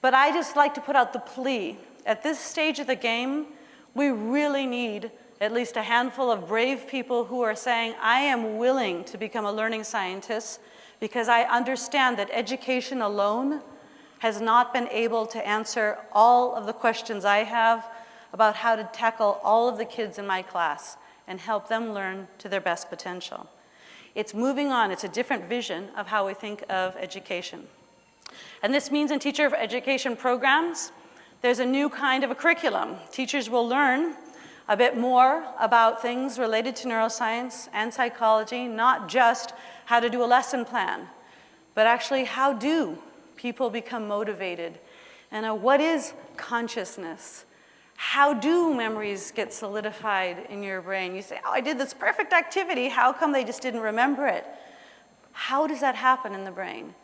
But I just like to put out the plea. At this stage of the game, we really need at least a handful of brave people who are saying, I am willing to become a learning scientist because I understand that education alone has not been able to answer all of the questions I have about how to tackle all of the kids in my class and help them learn to their best potential. It's moving on, it's a different vision of how we think of education. And this means in teacher education programs, there's a new kind of a curriculum. Teachers will learn a bit more about things related to neuroscience and psychology, not just how to do a lesson plan, but actually how do people become motivated? And uh, what is consciousness? How do memories get solidified in your brain? You say, oh, I did this perfect activity. How come they just didn't remember it? How does that happen in the brain?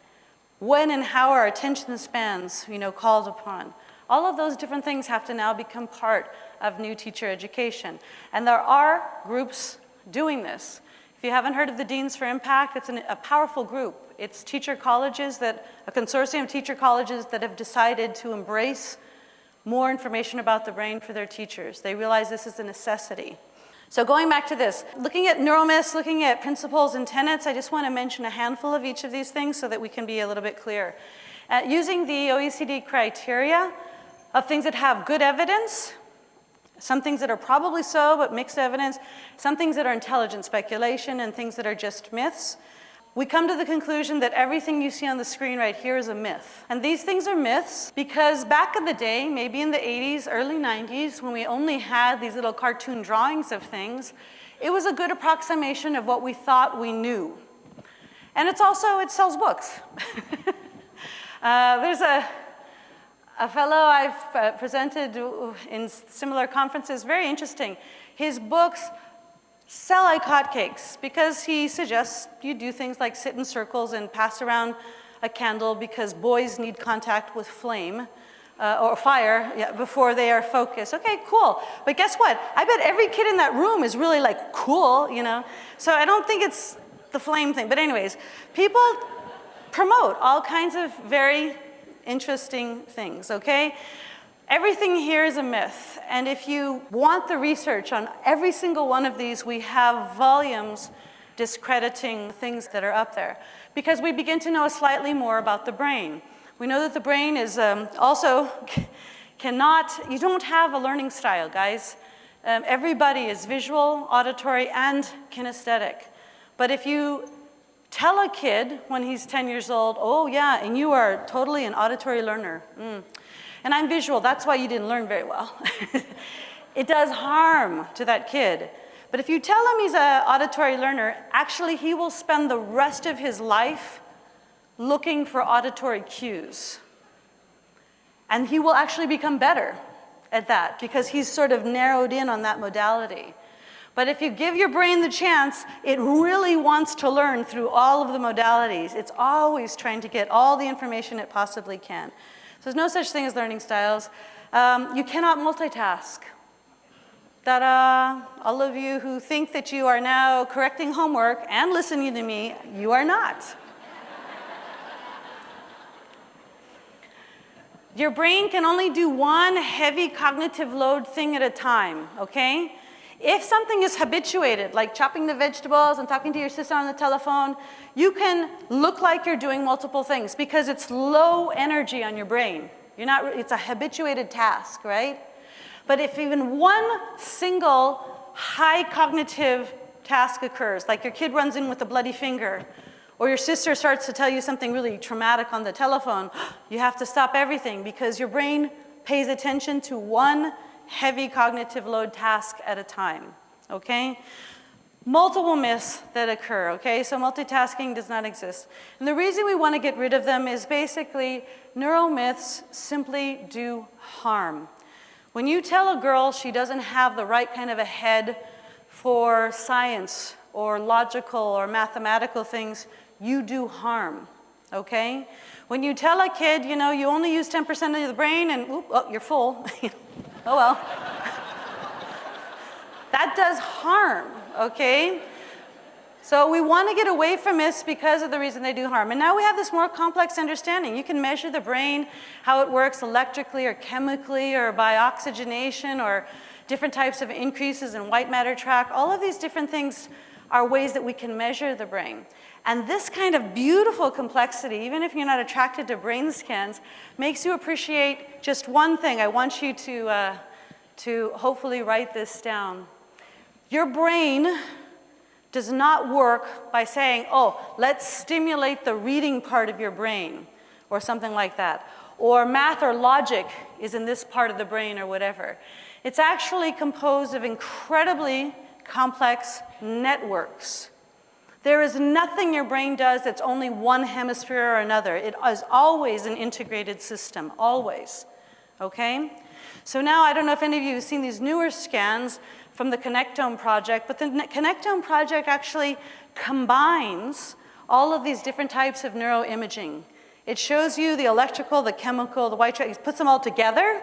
When and how are attention spans, you know, called upon? All of those different things have to now become part of new teacher education. And there are groups doing this. If you haven't heard of the Deans for Impact, it's an, a powerful group. It's teacher colleges that, a consortium of teacher colleges that have decided to embrace more information about the brain for their teachers. They realize this is a necessity. So going back to this, looking at neuromyths, looking at principles and tenets, I just want to mention a handful of each of these things so that we can be a little bit clear. Uh, using the OECD criteria of things that have good evidence, some things that are probably so, but mixed evidence, some things that are intelligent speculation and things that are just myths. We come to the conclusion that everything you see on the screen right here is a myth. And these things are myths because back in the day, maybe in the 80s, early 90s, when we only had these little cartoon drawings of things, it was a good approximation of what we thought we knew. And it's also, it sells books. uh, there's a, a fellow I've uh, presented in similar conferences, very interesting. His books sell like hotcakes because he suggests you do things like sit in circles and pass around a candle because boys need contact with flame uh, or fire yeah, before they are focused. Okay, cool. But guess what? I bet every kid in that room is really like cool, you know? So I don't think it's the flame thing. But anyways, people promote all kinds of very interesting things, okay? Everything here is a myth, and if you want the research on every single one of these, we have volumes discrediting things that are up there because we begin to know slightly more about the brain. We know that the brain is um, also cannot, you don't have a learning style, guys. Um, everybody is visual, auditory, and kinesthetic. But if you tell a kid when he's 10 years old, oh yeah, and you are totally an auditory learner, mm, and I'm visual, that's why you didn't learn very well. it does harm to that kid. But if you tell him he's an auditory learner, actually he will spend the rest of his life looking for auditory cues. And he will actually become better at that because he's sort of narrowed in on that modality. But if you give your brain the chance, it really wants to learn through all of the modalities. It's always trying to get all the information it possibly can. So there's no such thing as learning styles. Um, you cannot multitask. Ta-da! All of you who think that you are now correcting homework and listening to me, you are not. Your brain can only do one heavy cognitive load thing at a time, okay? If something is habituated, like chopping the vegetables and talking to your sister on the telephone, you can look like you're doing multiple things because it's low energy on your brain. You're not, it's a habituated task, right? But if even one single high cognitive task occurs, like your kid runs in with a bloody finger, or your sister starts to tell you something really traumatic on the telephone, you have to stop everything because your brain pays attention to one heavy cognitive load task at a time, okay? Multiple myths that occur, okay? So multitasking does not exist. And the reason we want to get rid of them is basically neuromyths simply do harm. When you tell a girl she doesn't have the right kind of a head for science or logical or mathematical things, you do harm, okay? When you tell a kid, you know, you only use 10% of the brain and, oop, oh, you're full. Oh well. that does harm, okay? So we want to get away from this because of the reason they do harm. And now we have this more complex understanding. You can measure the brain, how it works electrically or chemically or by oxygenation or different types of increases in white matter track. All of these different things are ways that we can measure the brain. And this kind of beautiful complexity, even if you're not attracted to brain scans, makes you appreciate just one thing. I want you to, uh, to hopefully write this down. Your brain does not work by saying, oh, let's stimulate the reading part of your brain, or something like that. Or math or logic is in this part of the brain or whatever. It's actually composed of incredibly complex networks. There is nothing your brain does that's only one hemisphere or another. It is always an integrated system, always, okay? So now I don't know if any of you have seen these newer scans from the Connectome project, but the Connectome project actually combines all of these different types of neuroimaging. It shows you the electrical, the chemical, the white, it puts them all together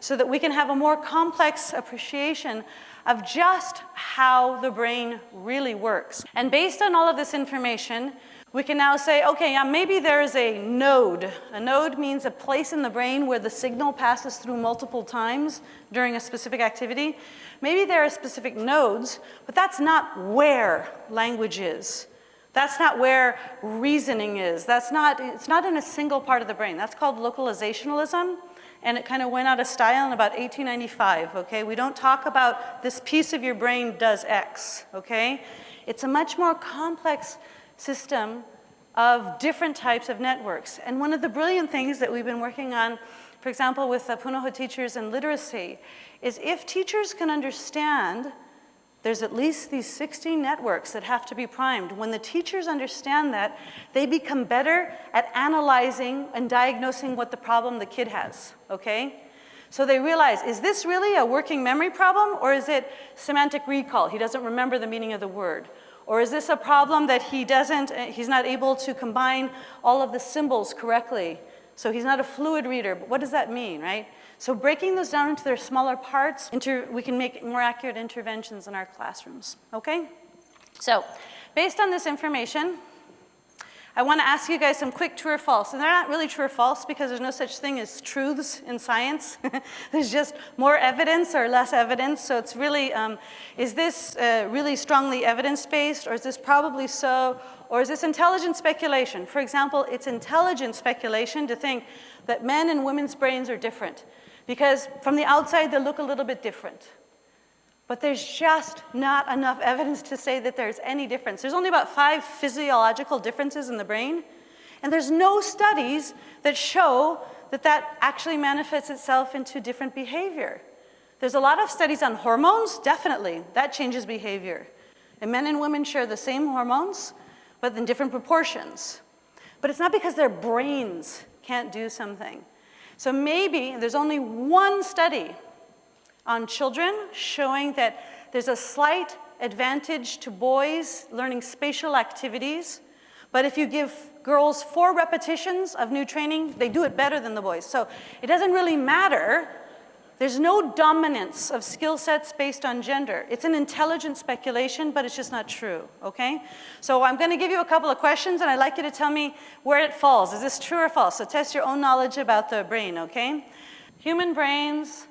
so that we can have a more complex appreciation of just how the brain really works. And based on all of this information, we can now say, okay, yeah, maybe there is a node. A node means a place in the brain where the signal passes through multiple times during a specific activity. Maybe there are specific nodes, but that's not where language is. That's not where reasoning is. That's not, it's not in a single part of the brain. That's called localizationalism and it kind of went out of style in about 1895, okay? We don't talk about this piece of your brain does X, okay? It's a much more complex system of different types of networks. And one of the brilliant things that we've been working on, for example, with the Punahou teachers and literacy, is if teachers can understand there's at least these 16 networks that have to be primed. When the teachers understand that, they become better at analyzing and diagnosing what the problem the kid has, okay? So they realize, is this really a working memory problem or is it semantic recall? He doesn't remember the meaning of the word. Or is this a problem that he doesn't, uh, he's not able to combine all of the symbols correctly? So he's not a fluid reader, but what does that mean, right? So breaking those down into their smaller parts, we can make more accurate interventions in our classrooms, okay? So based on this information, I want to ask you guys some quick true or false. And they're not really true or false because there's no such thing as truths in science. there's just more evidence or less evidence. So it's really, um, is this uh, really strongly evidence-based or is this probably so? Or is this intelligent speculation? For example, it's intelligent speculation to think that men and women's brains are different because from the outside they look a little bit different. But there's just not enough evidence to say that there's any difference. There's only about five physiological differences in the brain, and there's no studies that show that that actually manifests itself into different behavior. There's a lot of studies on hormones, definitely, that changes behavior. And men and women share the same hormones, but in different proportions. But it's not because their brains can't do something. So maybe there's only one study on children, showing that there's a slight advantage to boys learning spatial activities, but if you give girls four repetitions of new training, they do it better than the boys. So it doesn't really matter. There's no dominance of skill sets based on gender. It's an intelligent speculation, but it's just not true, okay? So I'm gonna give you a couple of questions and I'd like you to tell me where it falls. Is this true or false? So test your own knowledge about the brain, okay? Human brains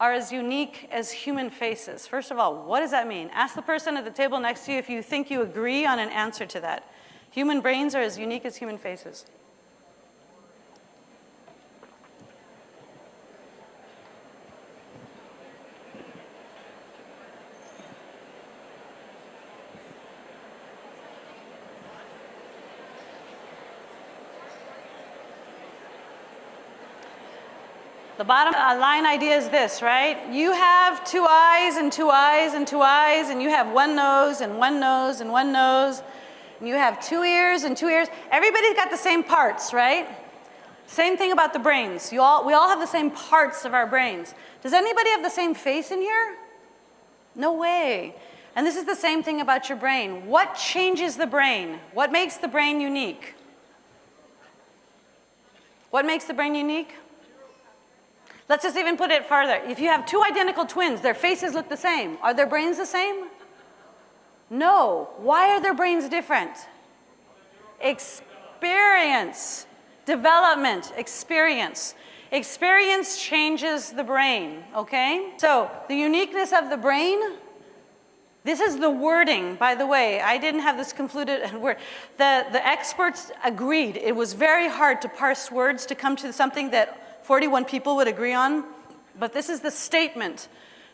are as unique as human faces. First of all, what does that mean? Ask the person at the table next to you if you think you agree on an answer to that. Human brains are as unique as human faces. The bottom uh, line idea is this, right? You have two eyes and two eyes and two eyes, and you have one nose and one nose and one nose, and you have two ears and two ears. Everybody's got the same parts, right? Same thing about the brains. You all, we all have the same parts of our brains. Does anybody have the same face in here? No way. And this is the same thing about your brain. What changes the brain? What makes the brain unique? What makes the brain unique? Let's just even put it farther. If you have two identical twins, their faces look the same. Are their brains the same? No. Why are their brains different? Experience, development, experience. Experience changes the brain, okay? So the uniqueness of the brain, this is the wording, by the way. I didn't have this confluted word. The, the experts agreed. It was very hard to parse words to come to something that 41 people would agree on, but this is the statement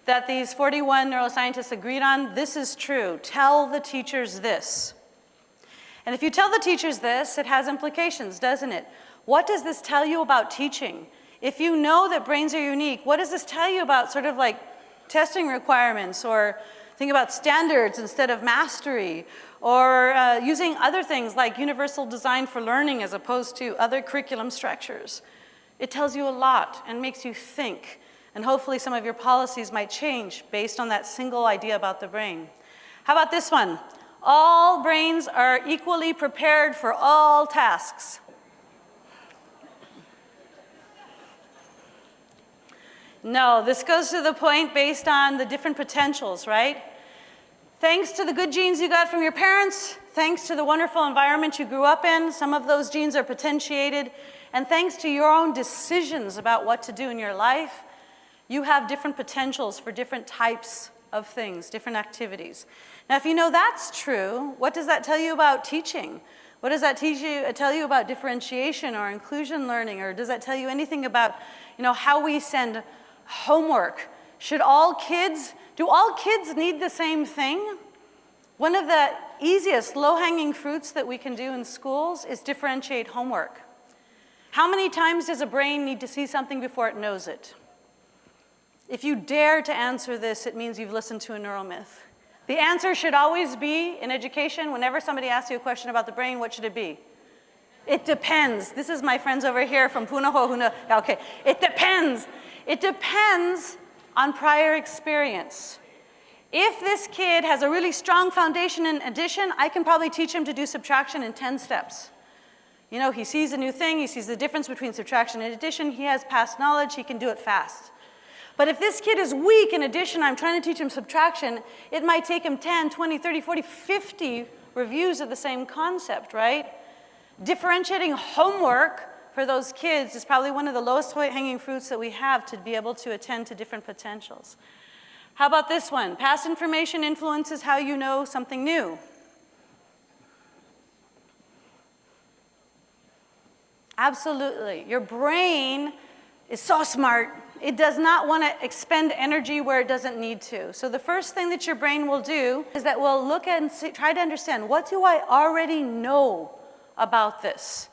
that these 41 neuroscientists agreed on. This is true. Tell the teachers this. And if you tell the teachers this, it has implications, doesn't it? What does this tell you about teaching? If you know that brains are unique, what does this tell you about sort of like testing requirements or think about standards instead of mastery or uh, using other things like universal design for learning as opposed to other curriculum structures? It tells you a lot and makes you think. And hopefully some of your policies might change based on that single idea about the brain. How about this one? All brains are equally prepared for all tasks. No, this goes to the point based on the different potentials, right? Thanks to the good genes you got from your parents, thanks to the wonderful environment you grew up in, some of those genes are potentiated and thanks to your own decisions about what to do in your life, you have different potentials for different types of things, different activities. Now, if you know that's true, what does that tell you about teaching? What does that teach you, uh, tell you about differentiation or inclusion learning? Or does that tell you anything about you know, how we send homework? Should all kids, do all kids need the same thing? One of the easiest low-hanging fruits that we can do in schools is differentiate homework. How many times does a brain need to see something before it knows it? If you dare to answer this, it means you've listened to a neuromyth. The answer should always be, in education, whenever somebody asks you a question about the brain, what should it be? It depends. This is my friends over here from Punahou. who know, Okay, it depends. It depends on prior experience. If this kid has a really strong foundation in addition, I can probably teach him to do subtraction in 10 steps. You know, he sees a new thing, he sees the difference between subtraction and addition, he has past knowledge, he can do it fast. But if this kid is weak in addition, I'm trying to teach him subtraction, it might take him 10, 20, 30, 40, 50 reviews of the same concept, right? Differentiating homework for those kids is probably one of the lowest hanging fruits that we have to be able to attend to different potentials. How about this one? Past information influences how you know something new. Absolutely. Your brain is so smart, it does not want to expend energy where it doesn't need to. So the first thing that your brain will do is that we'll look and see, try to understand, what do I already know about this?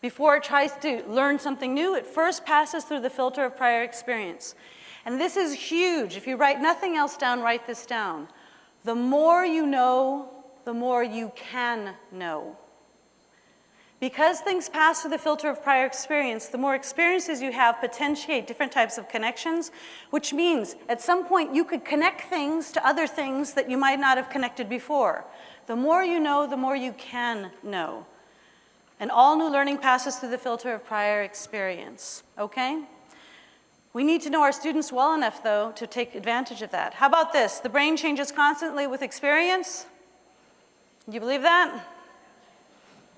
Before it tries to learn something new, it first passes through the filter of prior experience. And this is huge. If you write nothing else down, write this down. The more you know, the more you can know. Because things pass through the filter of prior experience, the more experiences you have potentiate different types of connections, which means at some point you could connect things to other things that you might not have connected before. The more you know, the more you can know. And all new learning passes through the filter of prior experience, okay? We need to know our students well enough, though, to take advantage of that. How about this? The brain changes constantly with experience. Do you believe that?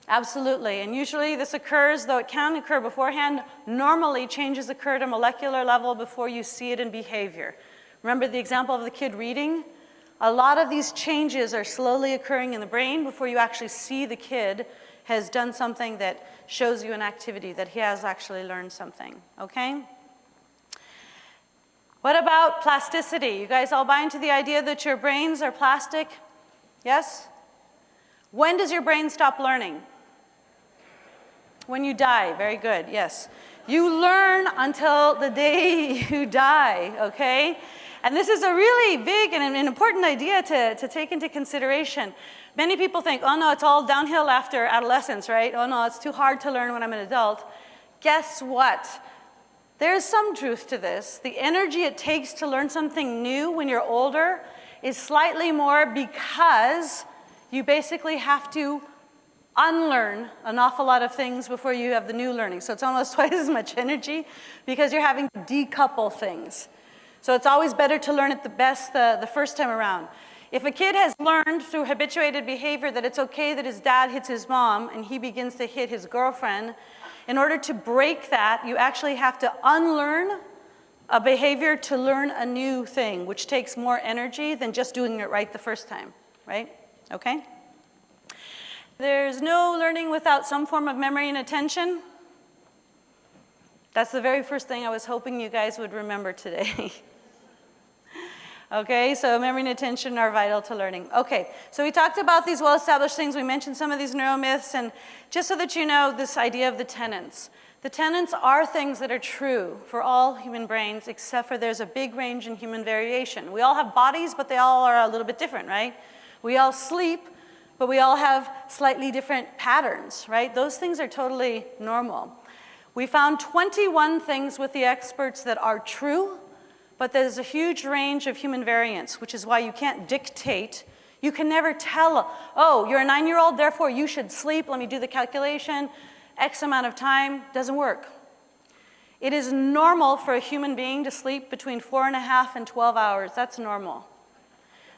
Absolutely, and usually this occurs, though it can occur beforehand, normally changes occur at a molecular level before you see it in behavior. Remember the example of the kid reading? A lot of these changes are slowly occurring in the brain before you actually see the kid has done something that shows you an activity, that he has actually learned something, okay? What about plasticity? You guys all buy into the idea that your brains are plastic? Yes? When does your brain stop learning? When you die, very good, yes. You learn until the day you die, okay? And this is a really big and an important idea to, to take into consideration. Many people think, oh no, it's all downhill after adolescence, right? Oh no, it's too hard to learn when I'm an adult. Guess what? There's some truth to this. The energy it takes to learn something new when you're older is slightly more because you basically have to unlearn an awful lot of things before you have the new learning. So it's almost twice as much energy because you're having to decouple things. So it's always better to learn it the best the, the first time around. If a kid has learned through habituated behavior that it's okay that his dad hits his mom and he begins to hit his girlfriend, in order to break that, you actually have to unlearn a behavior to learn a new thing, which takes more energy than just doing it right the first time, right? Okay? There's no learning without some form of memory and attention. That's the very first thing I was hoping you guys would remember today. Okay, so memory and attention are vital to learning. Okay, so we talked about these well-established things. We mentioned some of these neuromyths, and just so that you know this idea of the tenets. The tenets are things that are true for all human brains, except for there's a big range in human variation. We all have bodies, but they all are a little bit different, right? We all sleep, but we all have slightly different patterns, right? Those things are totally normal. We found 21 things with the experts that are true, but there's a huge range of human variance, which is why you can't dictate. You can never tell, oh, you're a nine-year-old, therefore you should sleep, let me do the calculation, X amount of time, doesn't work. It is normal for a human being to sleep between four and a half and 12 hours, that's normal.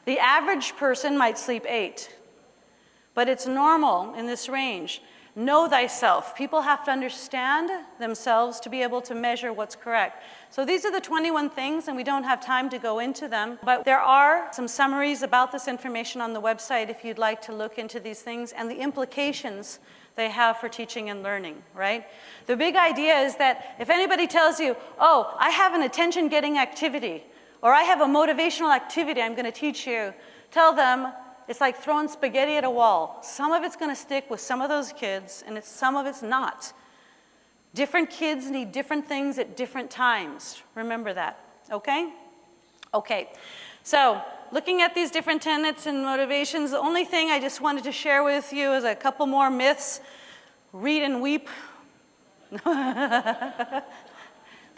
The average person might sleep eight, but it's normal in this range. Know thyself. People have to understand themselves to be able to measure what's correct. So these are the 21 things, and we don't have time to go into them, but there are some summaries about this information on the website if you'd like to look into these things and the implications they have for teaching and learning, right? The big idea is that if anybody tells you, oh, I have an attention-getting activity, or I have a motivational activity I'm gonna teach you, tell them it's like throwing spaghetti at a wall. Some of it's gonna stick with some of those kids, and some of it's not. Different kids need different things at different times. Remember that, okay? Okay, so looking at these different tenets and motivations, the only thing I just wanted to share with you is a couple more myths. Read and weep.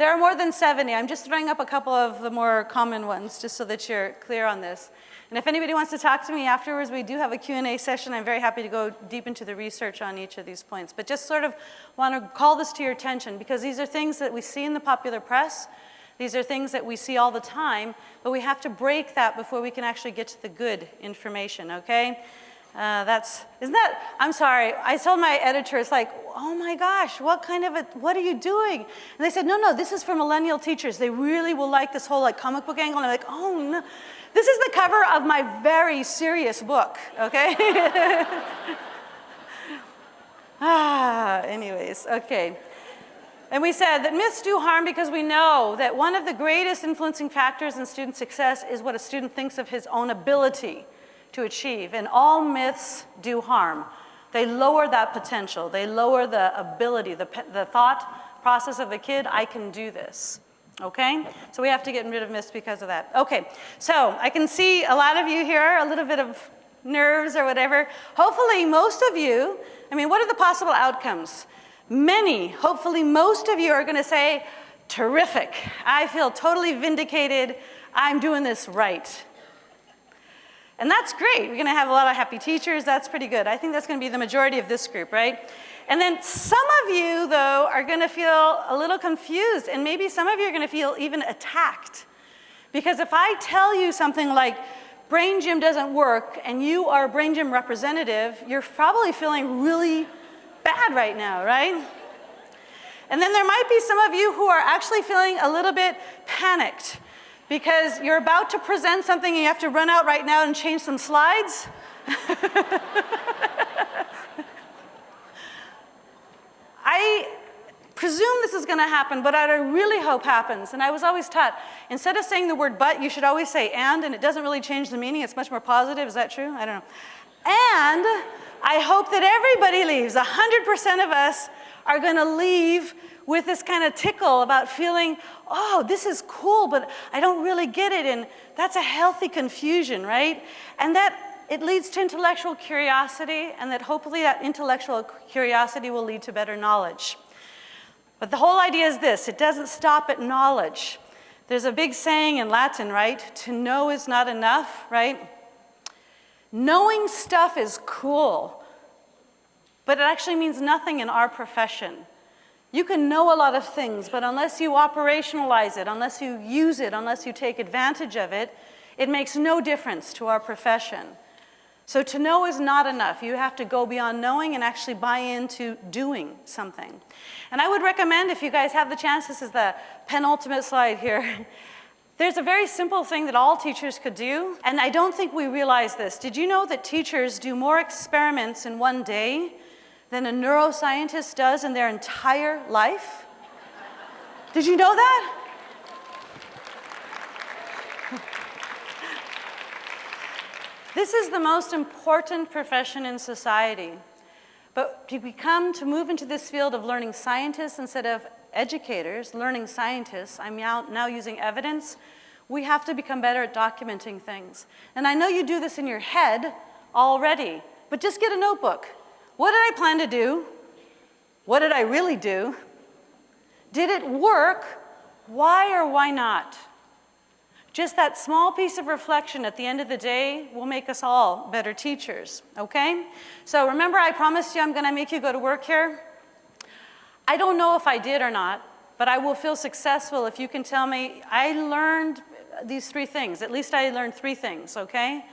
There are more than 70. I'm just throwing up a couple of the more common ones just so that you're clear on this. And if anybody wants to talk to me afterwards, we do have a Q&A session. I'm very happy to go deep into the research on each of these points. But just sort of want to call this to your attention because these are things that we see in the popular press. These are things that we see all the time, but we have to break that before we can actually get to the good information, okay? Uh, that's, isn't that, I'm sorry, I told my editor, it's like, oh my gosh, what kind of a, what are you doing? And they said, no, no, this is for millennial teachers. They really will like this whole like comic book angle. And I'm like, oh no. This is the cover of my very serious book, okay? ah, anyways, okay. And we said that myths do harm because we know that one of the greatest influencing factors in student success is what a student thinks of his own ability to achieve. And all myths do harm. They lower that potential. They lower the ability, the, the thought process of the kid, I can do this. Okay? So we have to get rid of myths because of that. Okay, so I can see a lot of you here, a little bit of nerves or whatever. Hopefully most of you, I mean, what are the possible outcomes? Many, hopefully most of you are gonna say, terrific, I feel totally vindicated, I'm doing this right. And that's great. We're gonna have a lot of happy teachers. That's pretty good. I think that's gonna be the majority of this group, right? And then some of you, though, are gonna feel a little confused, and maybe some of you are gonna feel even attacked. Because if I tell you something like, Brain Gym doesn't work, and you are a Brain Gym representative, you're probably feeling really bad right now, right? And then there might be some of you who are actually feeling a little bit panicked because you're about to present something and you have to run out right now and change some slides. I presume this is gonna happen, but I really hope happens. And I was always taught, instead of saying the word but, you should always say and, and it doesn't really change the meaning. It's much more positive. Is that true? I don't know. And I hope that everybody leaves. 100% of us are gonna leave with this kind of tickle about feeling, oh, this is cool, but I don't really get it. And that's a healthy confusion, right? And that it leads to intellectual curiosity, and that hopefully that intellectual curiosity will lead to better knowledge. But the whole idea is this, it doesn't stop at knowledge. There's a big saying in Latin, right? To know is not enough, right? Knowing stuff is cool, but it actually means nothing in our profession. You can know a lot of things, but unless you operationalize it, unless you use it, unless you take advantage of it, it makes no difference to our profession. So to know is not enough. You have to go beyond knowing and actually buy into doing something. And I would recommend, if you guys have the chance, this is the penultimate slide here. There's a very simple thing that all teachers could do, and I don't think we realize this. Did you know that teachers do more experiments in one day than a neuroscientist does in their entire life? Did you know that? This is the most important profession in society. But to become, to move into this field of learning scientists instead of educators, learning scientists, I'm now, now using evidence, we have to become better at documenting things. And I know you do this in your head already, but just get a notebook what did I plan to do? What did I really do? Did it work? Why or why not? Just that small piece of reflection at the end of the day will make us all better teachers, okay? So remember I promised you I'm gonna make you go to work here? I don't know if I did or not, but I will feel successful if you can tell me I learned these three things. At least I learned three things, okay?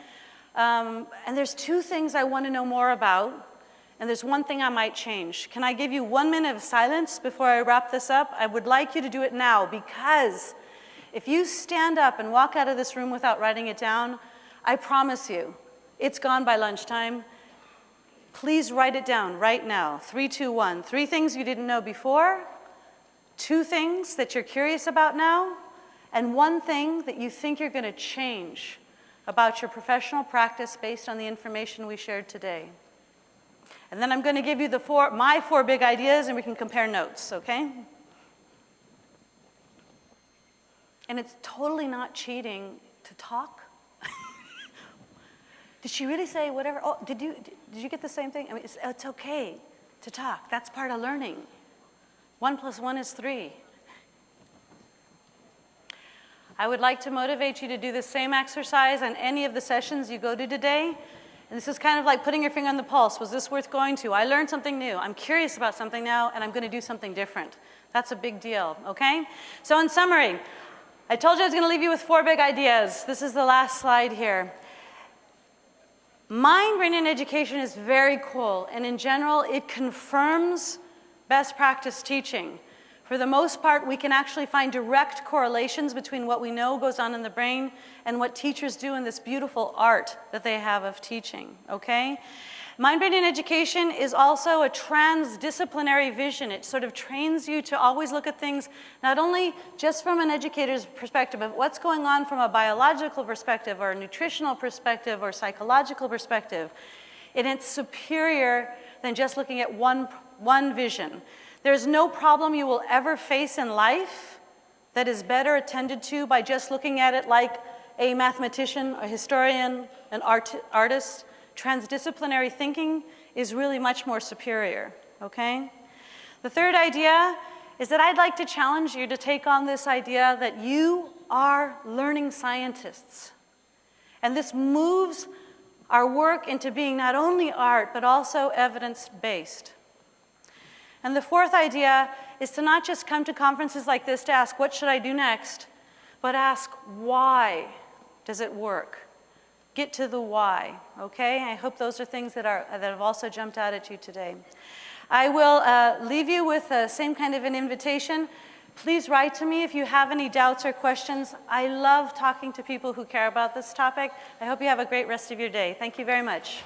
Um, and there's two things I want to know more about and there's one thing I might change. Can I give you one minute of silence before I wrap this up? I would like you to do it now because if you stand up and walk out of this room without writing it down, I promise you, it's gone by lunchtime. Please write it down right now. Three, two, one. Three things you didn't know before, two things that you're curious about now, and one thing that you think you're gonna change about your professional practice based on the information we shared today. And then I'm going to give you the four, my four big ideas and we can compare notes, okay? And it's totally not cheating to talk. did she really say whatever? Oh, did you, did you get the same thing? I mean, it's, it's okay to talk. That's part of learning. One plus one is three. I would like to motivate you to do the same exercise on any of the sessions you go to today. And this is kind of like putting your finger on the pulse. Was this worth going to? I learned something new. I'm curious about something now, and I'm going to do something different. That's a big deal, okay? So in summary, I told you I was going to leave you with four big ideas. This is the last slide here. Mind, brain, and education is very cool, and in general, it confirms best practice teaching. For the most part, we can actually find direct correlations between what we know goes on in the brain and what teachers do in this beautiful art that they have of teaching, okay? Mind, brain, education is also a transdisciplinary vision. It sort of trains you to always look at things not only just from an educator's perspective, but what's going on from a biological perspective or a nutritional perspective or psychological perspective. And it's superior than just looking at one, one vision. There's no problem you will ever face in life that is better attended to by just looking at it like a mathematician, a historian, an art artist. Transdisciplinary thinking is really much more superior, okay? The third idea is that I'd like to challenge you to take on this idea that you are learning scientists. And this moves our work into being not only art, but also evidence-based. And the fourth idea is to not just come to conferences like this to ask, what should I do next? But ask, why does it work? Get to the why, okay? I hope those are things that, are, that have also jumped out at you today. I will uh, leave you with the same kind of an invitation. Please write to me if you have any doubts or questions. I love talking to people who care about this topic. I hope you have a great rest of your day. Thank you very much.